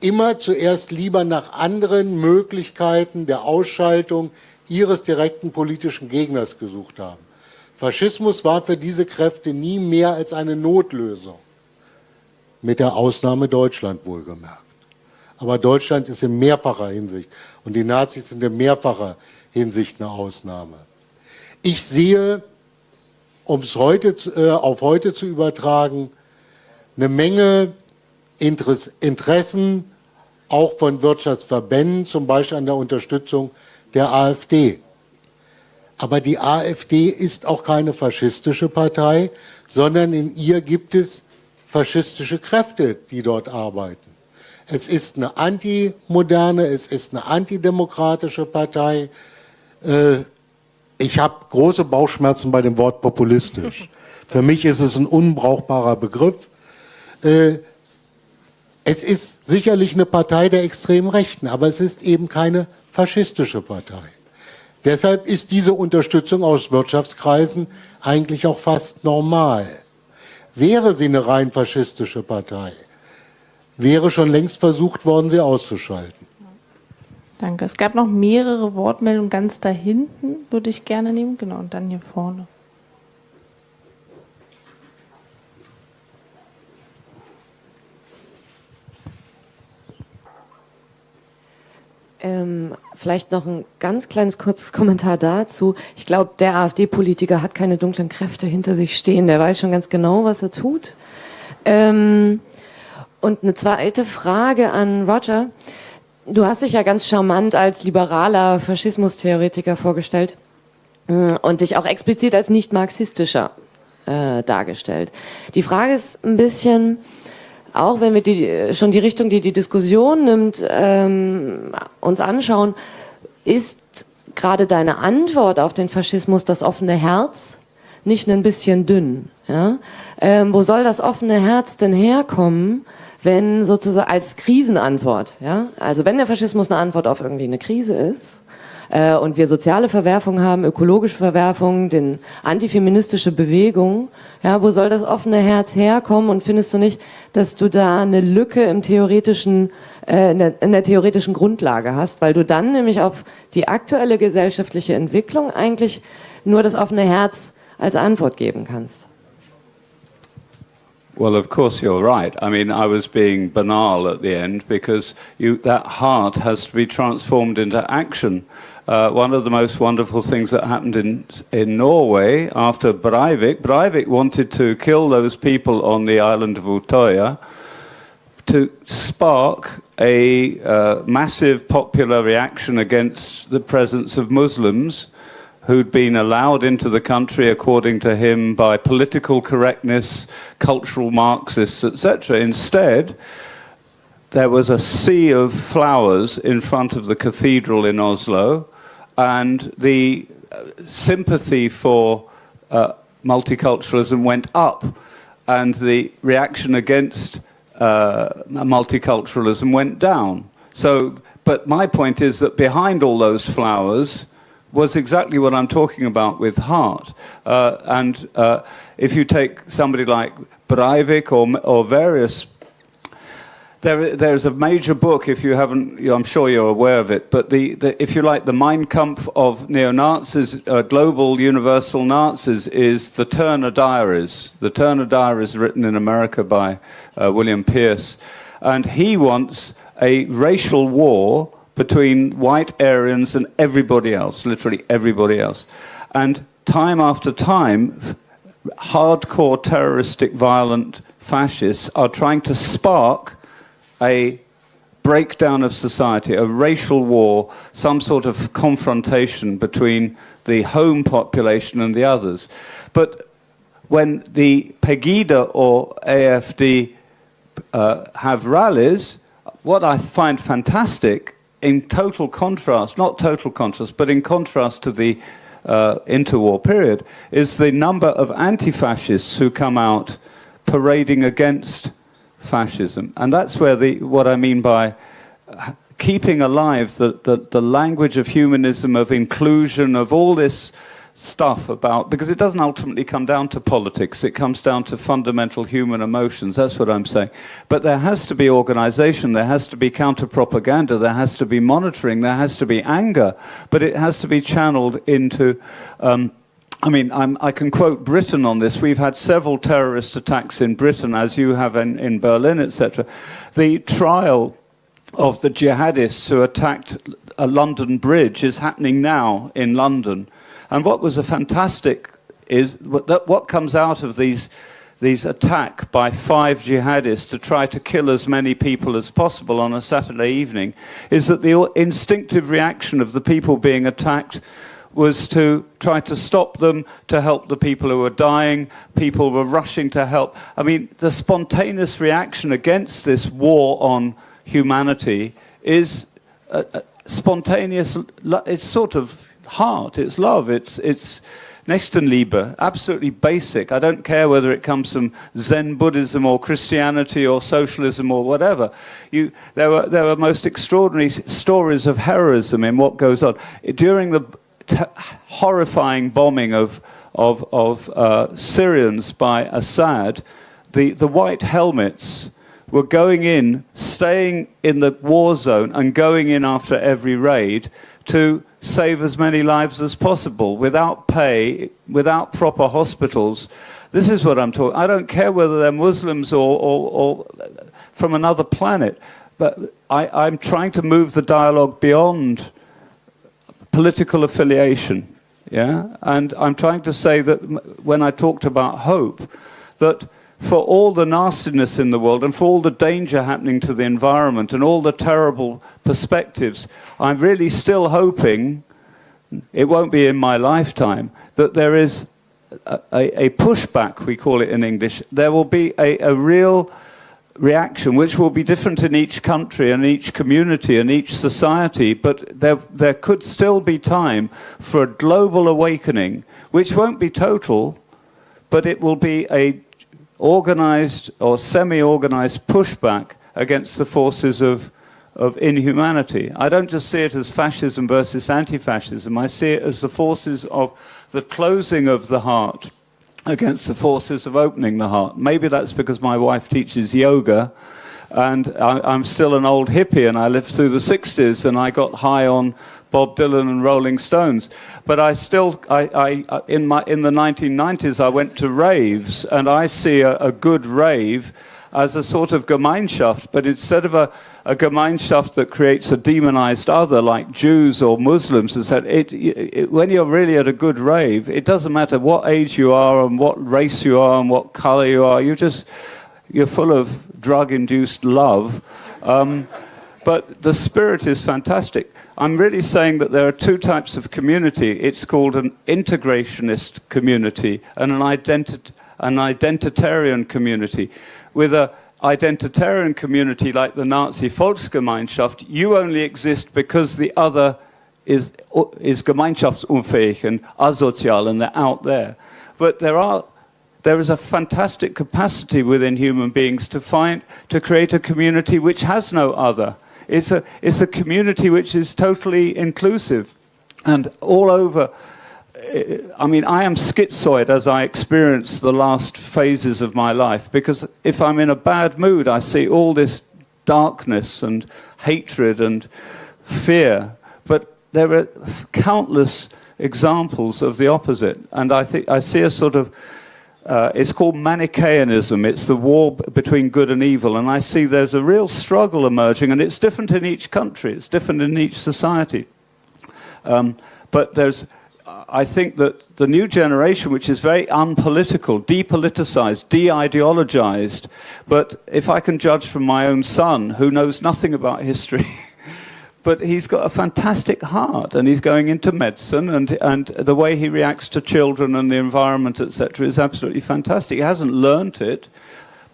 immer zuerst lieber nach anderen Möglichkeiten der Ausschaltung ihres direkten politischen Gegners gesucht haben. Faschismus war für diese Kräfte nie mehr als eine Notlösung, mit der Ausnahme Deutschland wohlgemerkt. Aber Deutschland ist in mehrfacher Hinsicht und die Nazis sind in mehrfacher Hinsicht eine Ausnahme. Ich sehe, um es heute, äh, auf heute zu übertragen, eine Menge Interessen auch von Wirtschaftsverbänden, zum Beispiel an der Unterstützung der AfD. Aber die AfD ist auch keine faschistische Partei, sondern in ihr gibt es faschistische Kräfte, die dort arbeiten. Es ist eine antimoderne, es ist eine antidemokratische Partei. Äh, ich habe große Bauchschmerzen bei dem Wort populistisch. Für mich ist es ein unbrauchbarer Begriff. Es ist sicherlich eine Partei der extremen Rechten, aber es ist eben keine faschistische Partei. Deshalb ist diese Unterstützung aus Wirtschaftskreisen eigentlich auch fast normal. Wäre sie eine rein faschistische Partei, wäre schon längst versucht worden, sie auszuschalten. Danke. Es gab noch mehrere Wortmeldungen ganz da hinten, würde ich gerne nehmen. Genau, und dann hier vorne. Ähm, vielleicht noch ein ganz kleines kurzes Kommentar dazu. Ich glaube, der AfD-Politiker hat keine dunklen Kräfte hinter sich stehen. Der weiß schon ganz genau, was er tut. Ähm, und eine zweite Frage an Roger. Du hast dich ja ganz charmant als liberaler Faschismustheoretiker vorgestellt äh, und dich auch explizit als nicht marxistischer äh, dargestellt. Die Frage ist ein bisschen, auch wenn wir die, schon die Richtung, die die Diskussion nimmt, ähm, uns anschauen, ist gerade deine Antwort auf den Faschismus das offene Herz nicht ein bisschen dünn? Ja? Ähm, wo soll das offene Herz denn herkommen? wenn sozusagen als Krisenantwort, ja, also wenn der Faschismus eine Antwort auf irgendwie eine Krise ist, äh, und wir soziale Verwerfungen haben, ökologische Verwerfungen, den antifeministische Bewegung, ja, wo soll das offene Herz herkommen und findest du nicht, dass du da eine Lücke im theoretischen, äh, in, der, in der theoretischen Grundlage hast, weil du dann nämlich auf die aktuelle gesellschaftliche Entwicklung eigentlich nur das offene Herz als Antwort geben kannst? Well, of course you're right. I mean, I was being banal at the end because you, that heart has to be transformed into action. Uh, one of the most wonderful things that happened in, in Norway after Breivik, Breivik wanted to kill those people on the island of Utoya to spark a uh, massive popular reaction against the presence of Muslims who'd been allowed into the country according to him by political correctness, cultural Marxists, etc. Instead, there was a sea of flowers in front of the cathedral in Oslo, and the uh, sympathy for uh, multiculturalism went up, and the reaction against uh, multiculturalism went down. So, but my point is that behind all those flowers, was exactly what I'm talking about with heart. Uh, and uh, if you take somebody like Breivik or, or various there, there's a major book, if you haven't, I'm sure you're aware of it, but the, the if you like, the Mein Kampf of neo-Nazis, uh, global universal Nazis, is the Turner Diaries. The Turner Diaries written in America by uh, William Pierce. And he wants a racial war between white Aryans and everybody else, literally everybody else. And time after time, hardcore terroristic violent fascists are trying to spark a breakdown of society, a racial war, some sort of confrontation between the home population and the others. But when the Pegida or AFD uh, have rallies, what I find fantastic in total contrast, not total contrast, but in contrast to the uh, interwar period, is the number of anti-fascists who come out parading against fascism. And that's where the, what I mean by keeping alive the, the, the language of humanism, of inclusion, of all this stuff about, because it doesn't ultimately come down to politics, it comes down to fundamental human emotions, that's what I'm saying. But there has to be organization, there has to be counter-propaganda, there has to be monitoring, there has to be anger, but it has to be channeled into... Um, I mean, I'm, i can quote Britain on this. We've had several terrorist attacks in Britain, as you have in, in Berlin, etc. The trial of the jihadists who attacked a London bridge is happening now in London. And what was a fantastic is that what comes out of these these attack by five jihadists to try to kill as many people as possible on a Saturday evening is that the instinctive reaction of the people being attacked was to try to stop them, to help the people who were dying. People were rushing to help. I mean, the spontaneous reaction against this war on humanity is uh, uh spontaneous, it's sort of heart, it's love, it's, it's Nächstenliebe, absolutely basic. I don't care whether it comes from Zen Buddhism or Christianity or socialism or whatever. You, there, were, there were most extraordinary stories of heroism in what goes on. During the horrifying bombing of, of, of uh, Syrians by Assad, the, the white helmets were going in, staying in the war zone and going in after every raid to save as many lives as possible without pay, without proper hospitals. This is what I'm talking. I don't care whether they're Muslims or, or, or from another planet. but I, I'm trying to move the dialogue beyond political affiliation. Yeah, and I'm trying to say that when I talked about hope, that for all the nastiness in the world and for all the danger happening to the environment and all the terrible perspectives, I'm really still hoping, it won't be in my lifetime, that there is a, a, pushback, we call it in English. There will be a, a real reaction, which will be different in each country and each community and each society, but there, there could still be time for a global awakening, which won't be total, but it will be a organized or semi-organized pushback against the forces of, of inhumanity. I don't just see it as fascism versus anti-fascism, I see it as the forces of the closing of the heart against the forces of opening the heart. Maybe that's because my wife teaches yoga and I, am still an old hippie and I lived through the 60s and I got high on Bob Dylan and Rolling Stones. But I still, I, I, in, my, in the 1990s, I went to raves and I see a, a good rave as a sort of Gemeinschaft, but instead of a, a Gemeinschaft that creates a demonized other like Jews or Muslims, is that it, it, when you're really at a good rave, it doesn't matter what age you are and what race you are and what color you are, You're just, you're full of drug-induced love. Um, but the spirit is fantastic. I'm really saying that there are two types of community. It's called an integrationist community and an, identi an identitarian community. With a identitarian community like the Nazi Volksgemeinschaft, you only exist because the other is, is gemeinschaftsunfähig and asozial and they're out there. But there are there is a fantastic capacity within human beings to find to create a community which has no other. It's a it's a community which is totally inclusive and all over I mean, I am schizoid as I experience the last phases of my life because if I'm in a bad mood, I see all this darkness and hatred and fear. But there are countless examples of the opposite. And I think I see a sort of, uh, it's called Manichaeanism. It's the war between good and evil. And I see there's a real struggle emerging, and it's different in each country, it's different in each society. Um, but there's I think that the new generation, which is very unpolitical, depoliticized, de-ideologized, but if I can judge from my own son, who knows nothing about history, but he's got a fantastic heart and he's going into medicine and, and the way he reacts to children and the environment, etc., is absolutely fantastic. He hasn't learnt it.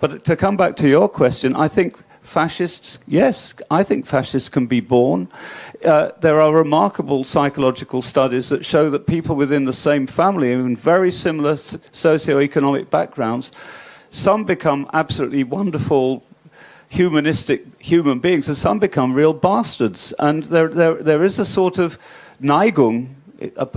But to come back to your question, I think fascists, yes, I think fascists can be born. Uh, there are remarkable psychological studies that show that people within the same family in very similar socio-economic backgrounds, some become absolutely wonderful humanistic human beings and some become real bastards. And there, there, there is a sort of Neigung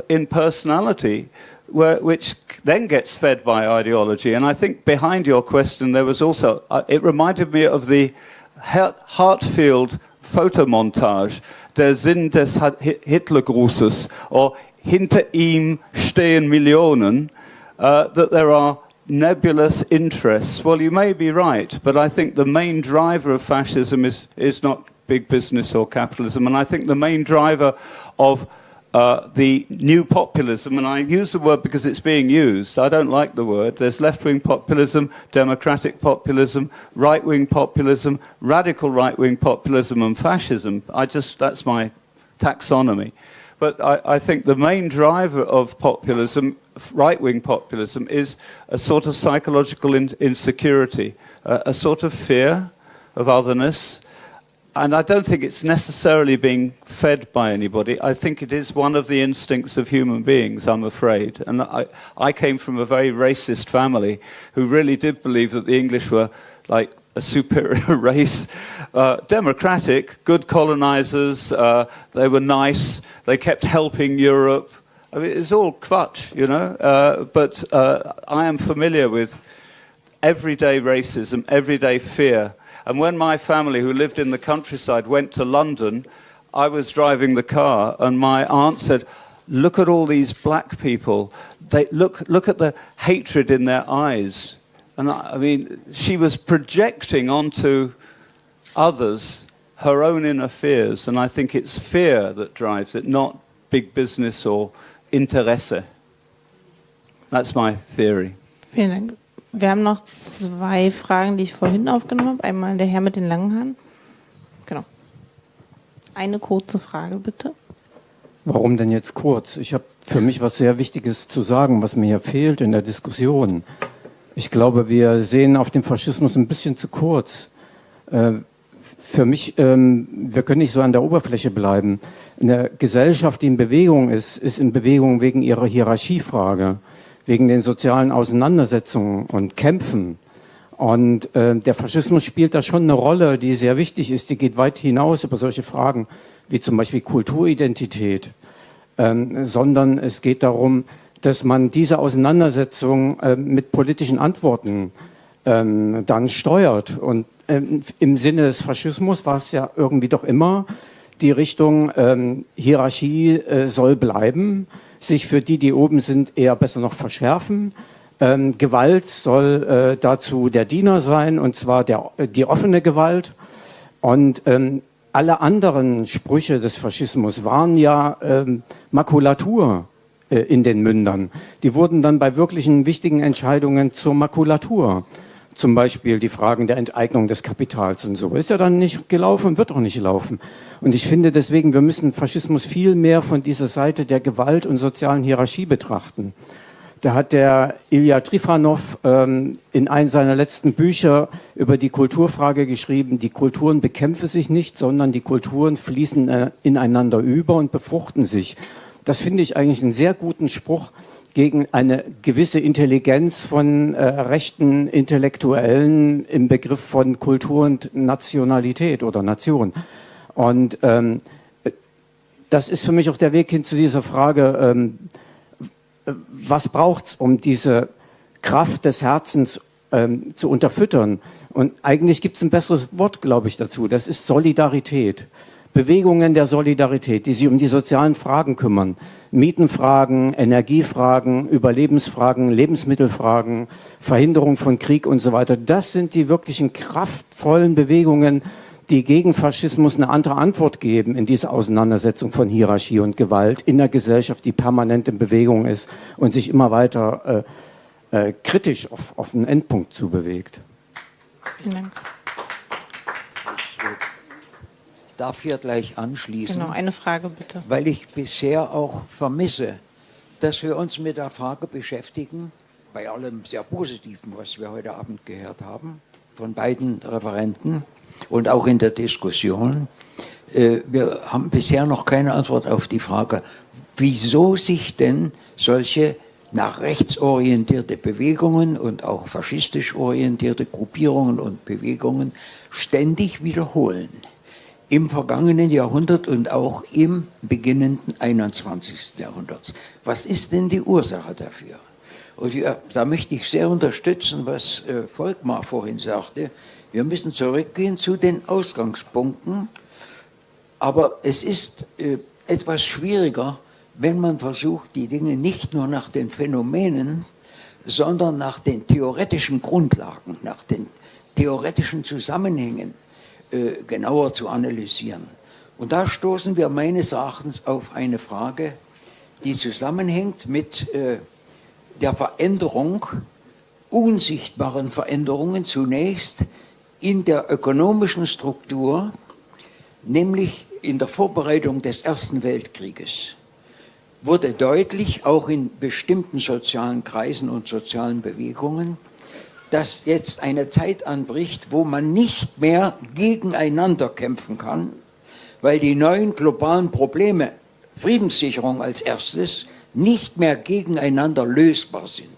in personality which then gets fed by ideology. And I think behind your question there was also, uh, it reminded me of the Heartfield Fotomontage, der Sinn des Hitlergrußes, or hinter ihm stehen Millionen, uh, that there are nebulous interests. Well, you may be right, but I think the main driver of fascism is, is not big business or capitalism, and I think the main driver of uh, the new populism, and I use the word because it's being used. I don't like the word. There's left-wing populism, democratic populism, right-wing populism, radical right-wing populism, and fascism. I just, that's my taxonomy. But I, I think the main driver of populism, right-wing populism, is a sort of psychological in insecurity, a sort of fear of otherness, and I don't think it's necessarily being fed by anybody. I think it is one of the instincts of human beings, I'm afraid. And I, I came from a very racist family who really did believe that the English were like a superior race, uh, democratic, good colonizers, uh, they were nice, they kept helping Europe. I mean, it's all kvutch, you know, uh, but uh, I am familiar with everyday racism, everyday fear, and when my family, who lived in the countryside, went to London, I was driving the car and my aunt said, look at all these black people. They, look, look at the hatred in their eyes. And I, I mean, she was projecting onto others her own inner fears. And I think it's fear that drives it, not big business or Interesse. That's my theory. Vielen. Wir haben noch zwei Fragen, die ich vorhin aufgenommen habe. Einmal der Herr mit den langen Haaren. Genau. Eine kurze Frage, bitte. Warum denn jetzt kurz? Ich habe für mich was sehr Wichtiges zu sagen, was mir hier fehlt in der Diskussion. Ich glaube, wir sehen auf den Faschismus ein bisschen zu kurz. Äh, für mich, ähm, wir können nicht so an der Oberfläche bleiben. Eine Gesellschaft, die in Bewegung ist, ist in Bewegung wegen ihrer Hierarchiefrage, wegen den sozialen Auseinandersetzungen und Kämpfen. Und äh, der Faschismus spielt da schon eine Rolle, die sehr wichtig ist. Die geht weit hinaus über solche Fragen wie zum Beispiel Kulturidentität, ähm, sondern es geht darum, dass man diese Auseinandersetzung äh, mit politischen Antworten ähm, dann steuert. Und ähm, im Sinne des Faschismus war es ja irgendwie doch immer die Richtung ähm, Hierarchie äh, soll bleiben, sich für die, die oben sind, eher besser noch verschärfen. Ähm, Gewalt soll äh, dazu der Diener sein, und zwar der, die offene Gewalt. Und ähm, alle anderen Sprüche des Faschismus waren ja ähm, Makulatur äh, in den Mündern. Die wurden dann bei wirklichen wichtigen Entscheidungen zur Makulatur. Zum Beispiel die Fragen der Enteignung des Kapitals und so. Ist ja dann nicht gelaufen, wird auch nicht laufen. Und ich finde deswegen, wir müssen Faschismus viel mehr von dieser Seite der Gewalt und sozialen Hierarchie betrachten. Da hat der Ilya Trifanov ähm, in einem seiner letzten Bücher über die Kulturfrage geschrieben, die Kulturen bekämpfen sich nicht, sondern die Kulturen fließen äh, ineinander über und befruchten sich. Das finde ich eigentlich einen sehr guten Spruch gegen eine gewisse Intelligenz von äh, rechten Intellektuellen im Begriff von Kultur und Nationalität oder Nation. Und ähm, das ist für mich auch der Weg hin zu dieser Frage, ähm, was braucht es, um diese Kraft des Herzens ähm, zu unterfüttern? Und eigentlich gibt es ein besseres Wort, glaube ich, dazu. Das ist Solidarität. Bewegungen der Solidarität, die sich um die sozialen Fragen kümmern. Mietenfragen, Energiefragen, Überlebensfragen, Lebensmittelfragen, Verhinderung von Krieg und so weiter. Das sind die wirklichen kraftvollen Bewegungen, die gegen Faschismus eine andere Antwort geben in dieser Auseinandersetzung von Hierarchie und Gewalt in der Gesellschaft, die permanent in Bewegung ist und sich immer weiter äh, äh, kritisch auf, auf einen Endpunkt zubewegt. Vielen Dank. Ich darf hier gleich anschließen. Genau, eine Frage bitte. Weil ich bisher auch vermisse, dass wir uns mit der Frage beschäftigen, bei allem sehr Positiven, was wir heute Abend gehört haben, von beiden Referenten, und auch in der Diskussion. Äh, wir haben bisher noch keine Antwort auf die Frage, wieso sich denn solche nach rechts orientierte Bewegungen und auch faschistisch orientierte Gruppierungen und Bewegungen ständig wiederholen. Im vergangenen Jahrhundert und auch im beginnenden 21. Jahrhundert. Was ist denn die Ursache dafür? Und ja, da möchte ich sehr unterstützen, was äh, Volkmar vorhin sagte. Wir müssen zurückgehen zu den Ausgangspunkten, aber es ist äh, etwas schwieriger, wenn man versucht, die Dinge nicht nur nach den Phänomenen, sondern nach den theoretischen Grundlagen, nach den theoretischen Zusammenhängen äh, genauer zu analysieren. Und da stoßen wir meines Erachtens auf eine Frage, die zusammenhängt mit äh, der Veränderung, unsichtbaren Veränderungen zunächst, in der ökonomischen Struktur, nämlich in der Vorbereitung des Ersten Weltkrieges, wurde deutlich, auch in bestimmten sozialen Kreisen und sozialen Bewegungen, dass jetzt eine Zeit anbricht, wo man nicht mehr gegeneinander kämpfen kann, weil die neuen globalen Probleme, Friedenssicherung als erstes, nicht mehr gegeneinander lösbar sind.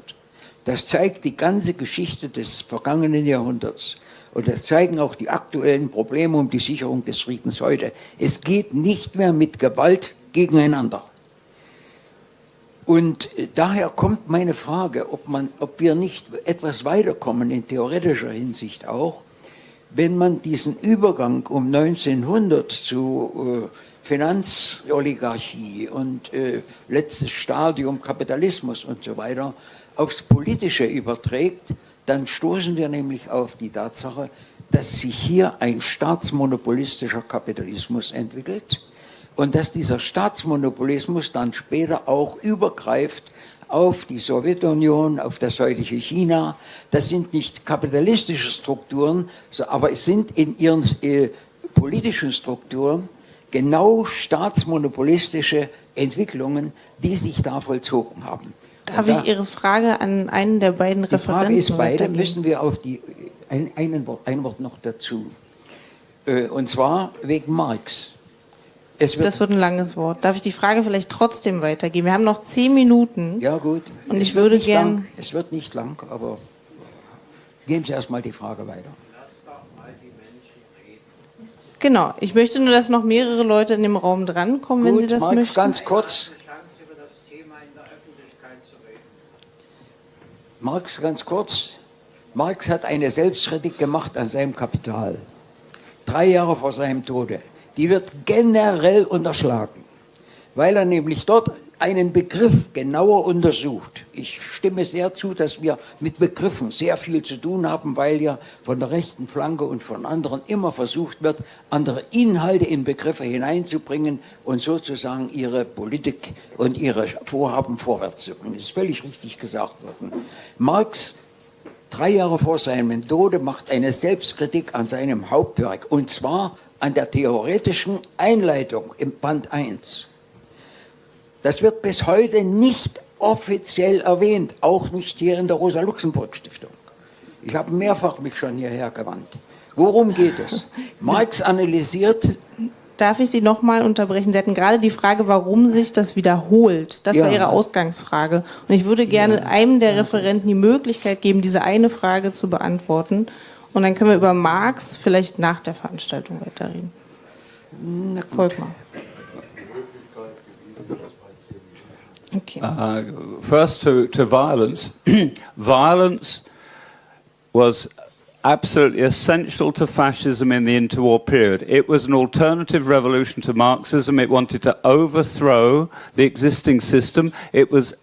Das zeigt die ganze Geschichte des vergangenen Jahrhunderts. Und das zeigen auch die aktuellen Probleme um die Sicherung des Friedens heute. Es geht nicht mehr mit Gewalt gegeneinander. Und äh, daher kommt meine Frage, ob, man, ob wir nicht etwas weiterkommen in theoretischer Hinsicht auch, wenn man diesen Übergang um 1900 zu äh, Finanzoligarchie und äh, letztes Stadium Kapitalismus und so weiter aufs Politische überträgt, dann stoßen wir nämlich auf die Tatsache, dass sich hier ein staatsmonopolistischer Kapitalismus entwickelt und dass dieser Staatsmonopolismus dann später auch übergreift auf die Sowjetunion, auf das heutige China. Das sind nicht kapitalistische Strukturen, aber es sind in ihren äh, politischen Strukturen genau staatsmonopolistische Entwicklungen, die sich da vollzogen haben. Darf da, ich Ihre Frage an einen der beiden Referenten Die Frage ist beide, müssen wir auf die, ein, ein, Wort, ein Wort noch dazu. Äh, und zwar wegen Marx. Wird das wird ein langes Wort. Darf ich die Frage vielleicht trotzdem weitergeben? Wir haben noch zehn Minuten. Ja, gut. Und ich würde gerne. Es wird nicht lang, aber geben Sie erstmal die Frage weiter. Genau, ich möchte nur, dass noch mehrere Leute in dem Raum drankommen, Gut, wenn Sie das Marx, möchten. ganz kurz. Marx, ganz kurz. Marx hat eine Selbstkritik gemacht an seinem Kapital. Drei Jahre vor seinem Tode. Die wird generell unterschlagen, weil er nämlich dort einen Begriff genauer untersucht. Ich stimme sehr zu, dass wir mit Begriffen sehr viel zu tun haben, weil ja von der rechten Flanke und von anderen immer versucht wird, andere Inhalte in Begriffe hineinzubringen und sozusagen ihre Politik und ihre Vorhaben vorwärts zu bringen. Das ist völlig richtig gesagt worden. Marx, drei Jahre vor seinem Tode, macht eine Selbstkritik an seinem Hauptwerk und zwar an der theoretischen Einleitung im Band 1. Das wird bis heute nicht offiziell erwähnt, auch nicht hier in der Rosa-Luxemburg-Stiftung. Ich habe mehrfach mich schon hierher gewandt. Worum geht es? Marx analysiert. Darf ich Sie noch mal unterbrechen? Sie hatten gerade die Frage, warum sich das wiederholt. Das ja. war Ihre Ausgangsfrage. Und ich würde gerne ja. einem der Referenten die Möglichkeit geben, diese eine Frage zu beantworten. Und dann können wir über Marx vielleicht nach der Veranstaltung weiterreden. Folgt mal. Okay. Uh, first to, to violence. violence was absolutely essential to fascism in the interwar period. It was an alternative revolution to Marxism. It wanted to overthrow the existing system. It was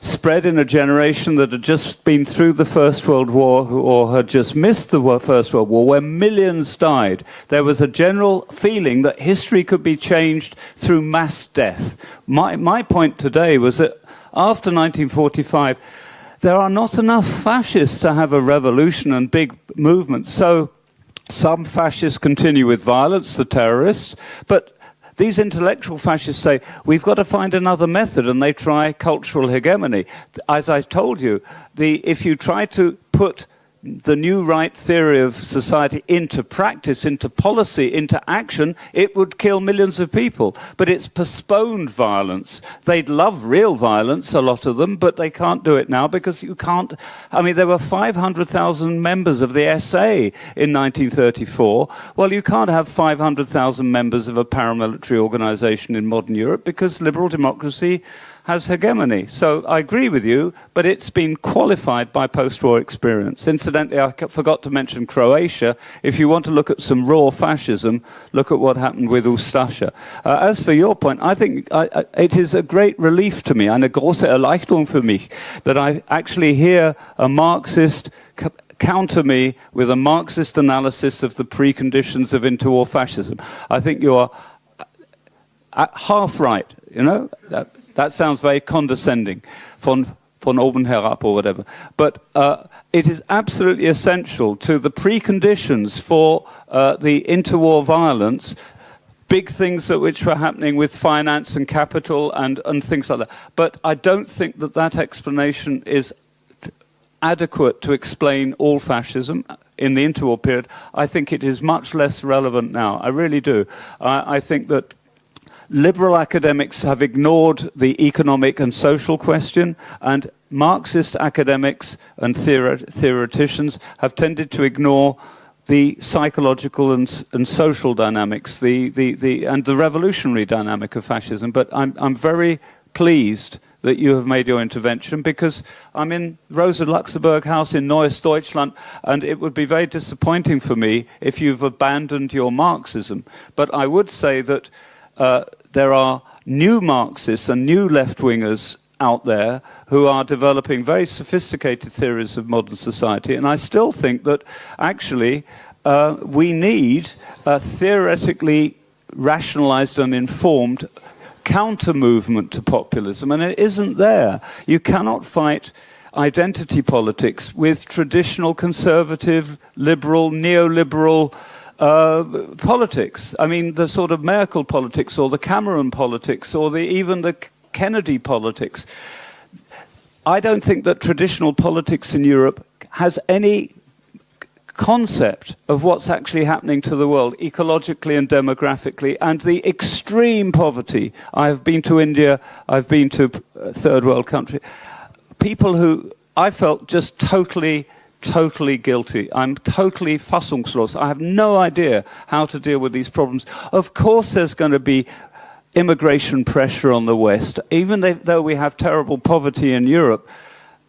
spread in a generation that had just been through the First World War or had just missed the First World War, where millions died. There was a general feeling that history could be changed through mass death. My, my point today was that after 1945, there are not enough fascists to have a revolution and big movements. So some fascists continue with violence, the terrorists, but these intellectual fascists say, we've got to find another method, and they try cultural hegemony. As I told you, the, if you try to put the new right theory of society into practice, into policy, into action, it would kill millions of people. But it's postponed violence. They'd love real violence, a lot of them, but they can't do it now because you can't. I mean, there were 500,000 members of the SA in 1934. Well, you can't have 500,000 members of a paramilitary organization in modern Europe because liberal democracy has hegemony. So I agree with you, but it's been qualified by post-war experience. Incidentally, I forgot to mention Croatia. If you want to look at some raw fascism, look at what happened with Ustasha. Uh, as for your point, I think I, I, it is a great relief to me, eine große Erleichterung für mich, that I actually hear a Marxist counter me with a Marxist analysis of the preconditions of interwar fascism. I think you are uh, half right, you know? That sounds very condescending, von, von oben herab or whatever. But uh, it is absolutely essential to the preconditions for uh, the interwar violence big things that which were happening with finance and capital and, and things like that. But I don't think that that explanation is adequate to explain all fascism in the interwar period. I think it is much less relevant now. I really do. I, I think that liberal academics have ignored the economic and social question, and Marxist academics and theoreticians have tended to ignore the psychological and, and social dynamics, the, the, the, and the revolutionary dynamic of fascism. But I'm, I'm very pleased that you have made your intervention because I'm in Rosa Luxemburg House in Neues Deutschland and it would be very disappointing for me if you've abandoned your Marxism. But I would say that uh, there are new Marxists and new left-wingers out there who are developing very sophisticated theories of modern society, and I still think that actually uh, we need a theoretically rationalized and informed counter movement to populism, and it isn't there. You cannot fight identity politics with traditional conservative, liberal, neoliberal uh, politics. I mean, the sort of Merkel politics or the Cameron politics or the, even the Kennedy politics. I don't think that traditional politics in Europe has any concept of what's actually happening to the world ecologically and demographically and the extreme poverty. I've been to India, I've been to third world country. People who I felt just totally totally guilty. I'm totally fassungslos. I have no idea how to deal with these problems. Of course there's going to be immigration pressure on the West. Even though we have terrible poverty in Europe,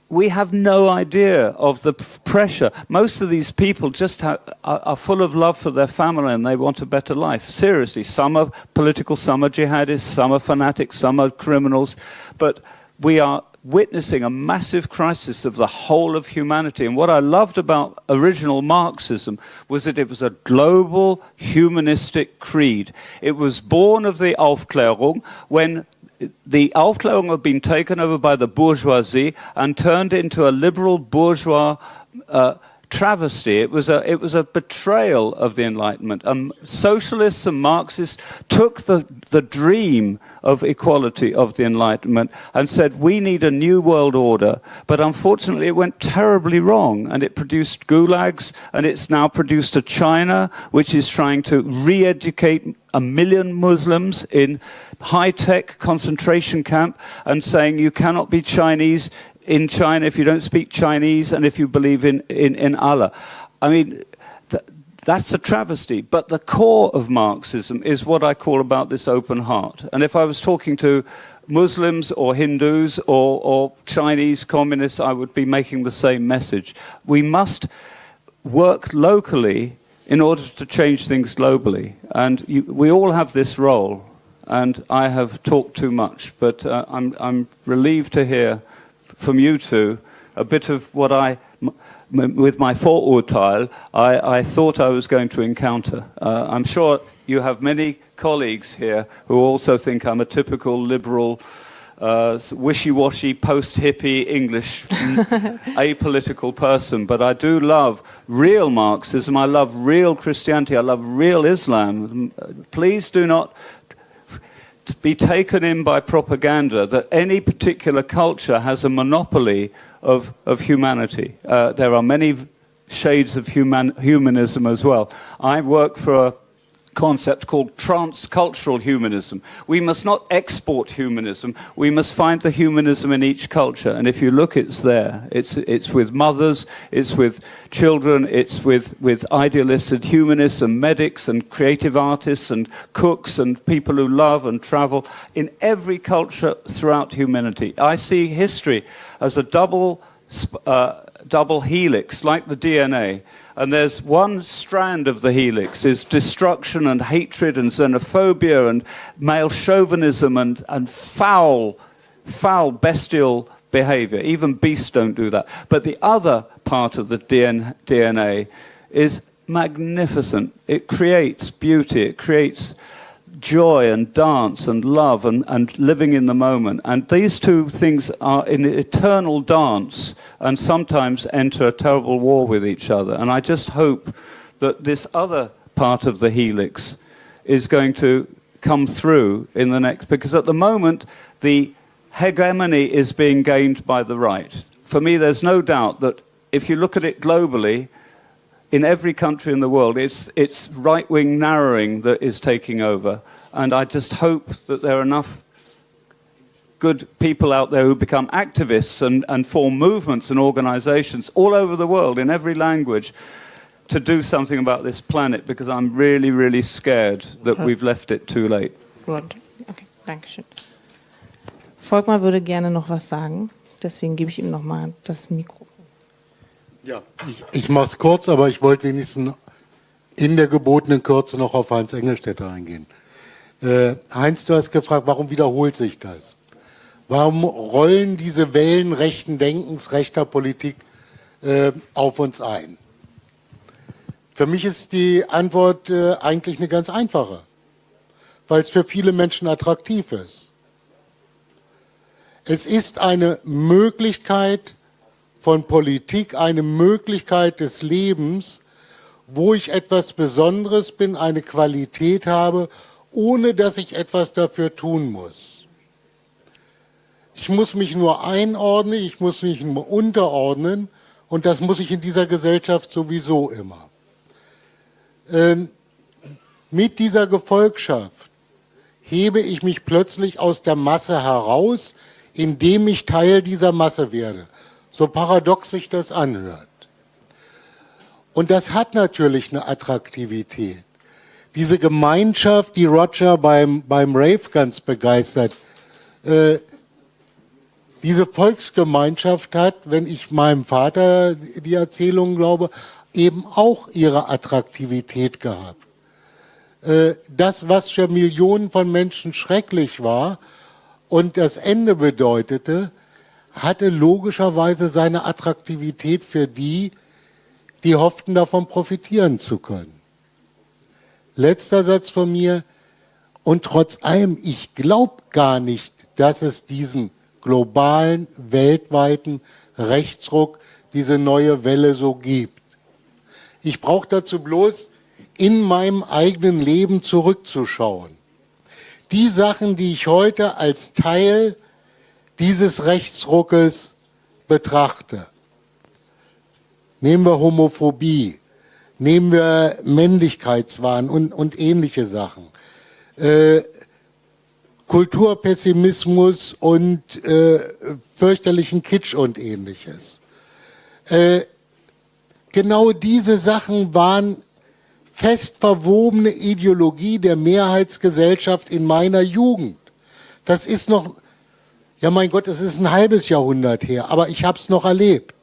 we have no idea of the pressure. Most of these people just are, are, full of love for their family and they want a better life. Seriously, some are political, some are jihadists, some are fanatics, some are criminals. But we are witnessing a massive crisis of the whole of humanity. And what I loved about original Marxism was that it was a global humanistic creed. It was born of the Aufklärung when the Aufklärung had been taken over by the bourgeoisie and turned into a liberal bourgeois uh, travesty. It was a, it was a betrayal of the Enlightenment. Um, socialists and Marxists took the, the dream of equality of the Enlightenment and said, we need a new world order. But unfortunately, it went terribly wrong. And it produced gulags, and it's now produced a China, which is trying to re-educate a million Muslims in high-tech concentration camp and saying you cannot be Chinese in China if you don't speak Chinese and if you believe in, in, in Allah. I mean, th that's a travesty. But the core of Marxism is what I call about this open heart. And if I was talking to Muslims or Hindus or, or Chinese communists, I would be making the same message. We must work locally in order to change things globally. And you, we all have this role. And I have talked too much, but uh, I'm, I'm relieved to hear from you two a bit of what I, with my Vorurteil, I, I thought I was going to encounter. Uh, I'm sure you have many colleagues here who also think I'm a typical liberal, uh, wishy-washy, post-hippie English apolitical person, but I do love real Marxism, I love real Christianity, I love real Islam. Please do not be taken in by propaganda that any particular culture has a monopoly of, of humanity. Uh, there are many shades of human, humanism as well. I work for a concept called transcultural humanism. We must not export humanism, we must find the humanism in each culture. And if you look, it's there. It's, it's with mothers, it's with children, it's with, with idealists and humanists and medics and creative artists and cooks and people who love and travel in every culture throughout humanity. I see history as a double, uh, double helix, like the DNA and there's one strand of the helix is destruction and hatred and xenophobia and male chauvinism and, and foul, foul bestial behavior. Even beasts don't do that. But the other part of the DNA is magnificent. It creates beauty, it creates joy and dance and love and, and living in the moment. And these two things are in eternal dance and sometimes enter a terrible war with each other. And I just hope that this other part of the helix is going to come through in the next, because at the moment, the hegemony is being gained by the right. For me, there's no doubt that if you look at it globally, in every country in the world, it's, it's right-wing narrowing that is taking over. And I just hope that there are enough good people out there who become activists and, and form movements and organizations all over the world in every language to do something about this planet because I'm really, really scared that we've left it too late. Gut, okay, danke schön. Volkmar würde gerne noch was sagen, deswegen gebe ich ihm noch mal das Mikro. Ja, ich, ich mache es kurz, aber ich wollte wenigstens in der gebotenen Kürze noch auf Heinz Engelstädter eingehen. Äh, Heinz, du hast gefragt, warum wiederholt sich das? Warum rollen diese Wellen rechten Denkens, rechter Politik äh, auf uns ein? Für mich ist die Antwort äh, eigentlich eine ganz einfache, weil es für viele Menschen attraktiv ist. Es ist eine Möglichkeit von Politik, eine Möglichkeit des Lebens, wo ich etwas Besonderes bin, eine Qualität habe, ohne dass ich etwas dafür tun muss. Ich muss mich nur einordnen, ich muss mich nur unterordnen und das muss ich in dieser Gesellschaft sowieso immer. Ähm, mit dieser Gefolgschaft hebe ich mich plötzlich aus der Masse heraus, indem ich Teil dieser Masse werde. So paradox sich das anhört. Und das hat natürlich eine Attraktivität. Diese Gemeinschaft, die Roger beim, beim Rave ganz begeistert, äh, diese Volksgemeinschaft hat, wenn ich meinem Vater die Erzählung glaube, eben auch ihre Attraktivität gehabt. Äh, das, was für Millionen von Menschen schrecklich war und das Ende bedeutete, hatte logischerweise seine Attraktivität für die, die hofften, davon profitieren zu können. Letzter Satz von mir. Und trotz allem, ich glaube gar nicht, dass es diesen globalen, weltweiten Rechtsruck, diese neue Welle so gibt. Ich brauche dazu bloß in meinem eigenen Leben zurückzuschauen. Die Sachen, die ich heute als Teil dieses Rechtsruckes betrachte. Nehmen wir Homophobie, nehmen wir Männlichkeitswahn und, und ähnliche Sachen. Äh, Kulturpessimismus und äh, fürchterlichen Kitsch und ähnliches. Äh, genau diese Sachen waren fest verwobene Ideologie der Mehrheitsgesellschaft in meiner Jugend. Das ist noch, ja mein Gott, das ist ein halbes Jahrhundert her, aber ich habe es noch erlebt.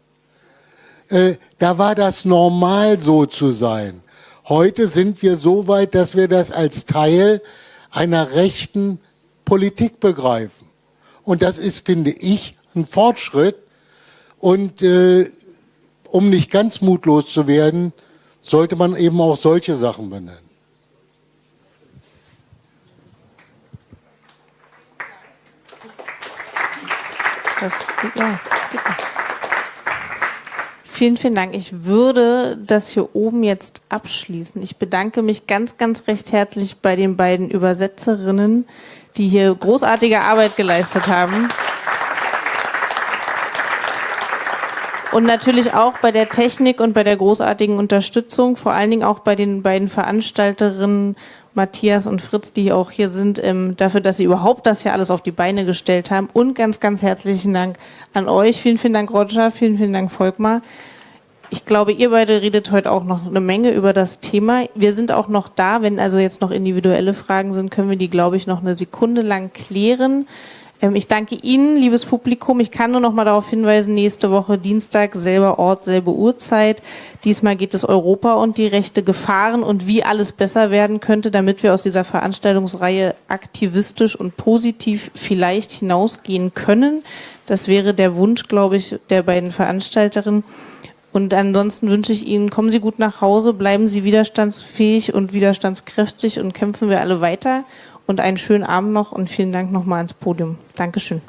Äh, da war das normal so zu sein. Heute sind wir so weit, dass wir das als Teil einer rechten Politik begreifen. Und das ist, finde ich, ein Fortschritt. Und äh, um nicht ganz mutlos zu werden, sollte man eben auch solche Sachen benennen. Das, ja, Vielen, vielen Dank. Ich würde das hier oben jetzt abschließen. Ich bedanke mich ganz, ganz recht herzlich bei den beiden Übersetzerinnen, die hier großartige Arbeit geleistet haben. Und natürlich auch bei der Technik und bei der großartigen Unterstützung, vor allen Dingen auch bei den beiden Veranstalterinnen Matthias und Fritz, die auch hier sind, ähm, dafür, dass sie überhaupt das hier alles auf die Beine gestellt haben. Und ganz, ganz herzlichen Dank an euch. Vielen, vielen Dank, Roger. Vielen, vielen Dank, Volkmar. Ich glaube, ihr beide redet heute auch noch eine Menge über das Thema. Wir sind auch noch da. Wenn also jetzt noch individuelle Fragen sind, können wir die, glaube ich, noch eine Sekunde lang klären. Ähm, ich danke Ihnen, liebes Publikum. Ich kann nur noch mal darauf hinweisen, nächste Woche Dienstag, selber Ort, selbe Uhrzeit. Diesmal geht es Europa und die rechte Gefahren und wie alles besser werden könnte, damit wir aus dieser Veranstaltungsreihe aktivistisch und positiv vielleicht hinausgehen können. Das wäre der Wunsch, glaube ich, der beiden Veranstalterinnen. Und ansonsten wünsche ich Ihnen, kommen Sie gut nach Hause, bleiben Sie widerstandsfähig und widerstandskräftig und kämpfen wir alle weiter und einen schönen Abend noch und vielen Dank nochmal ans Podium. Dankeschön.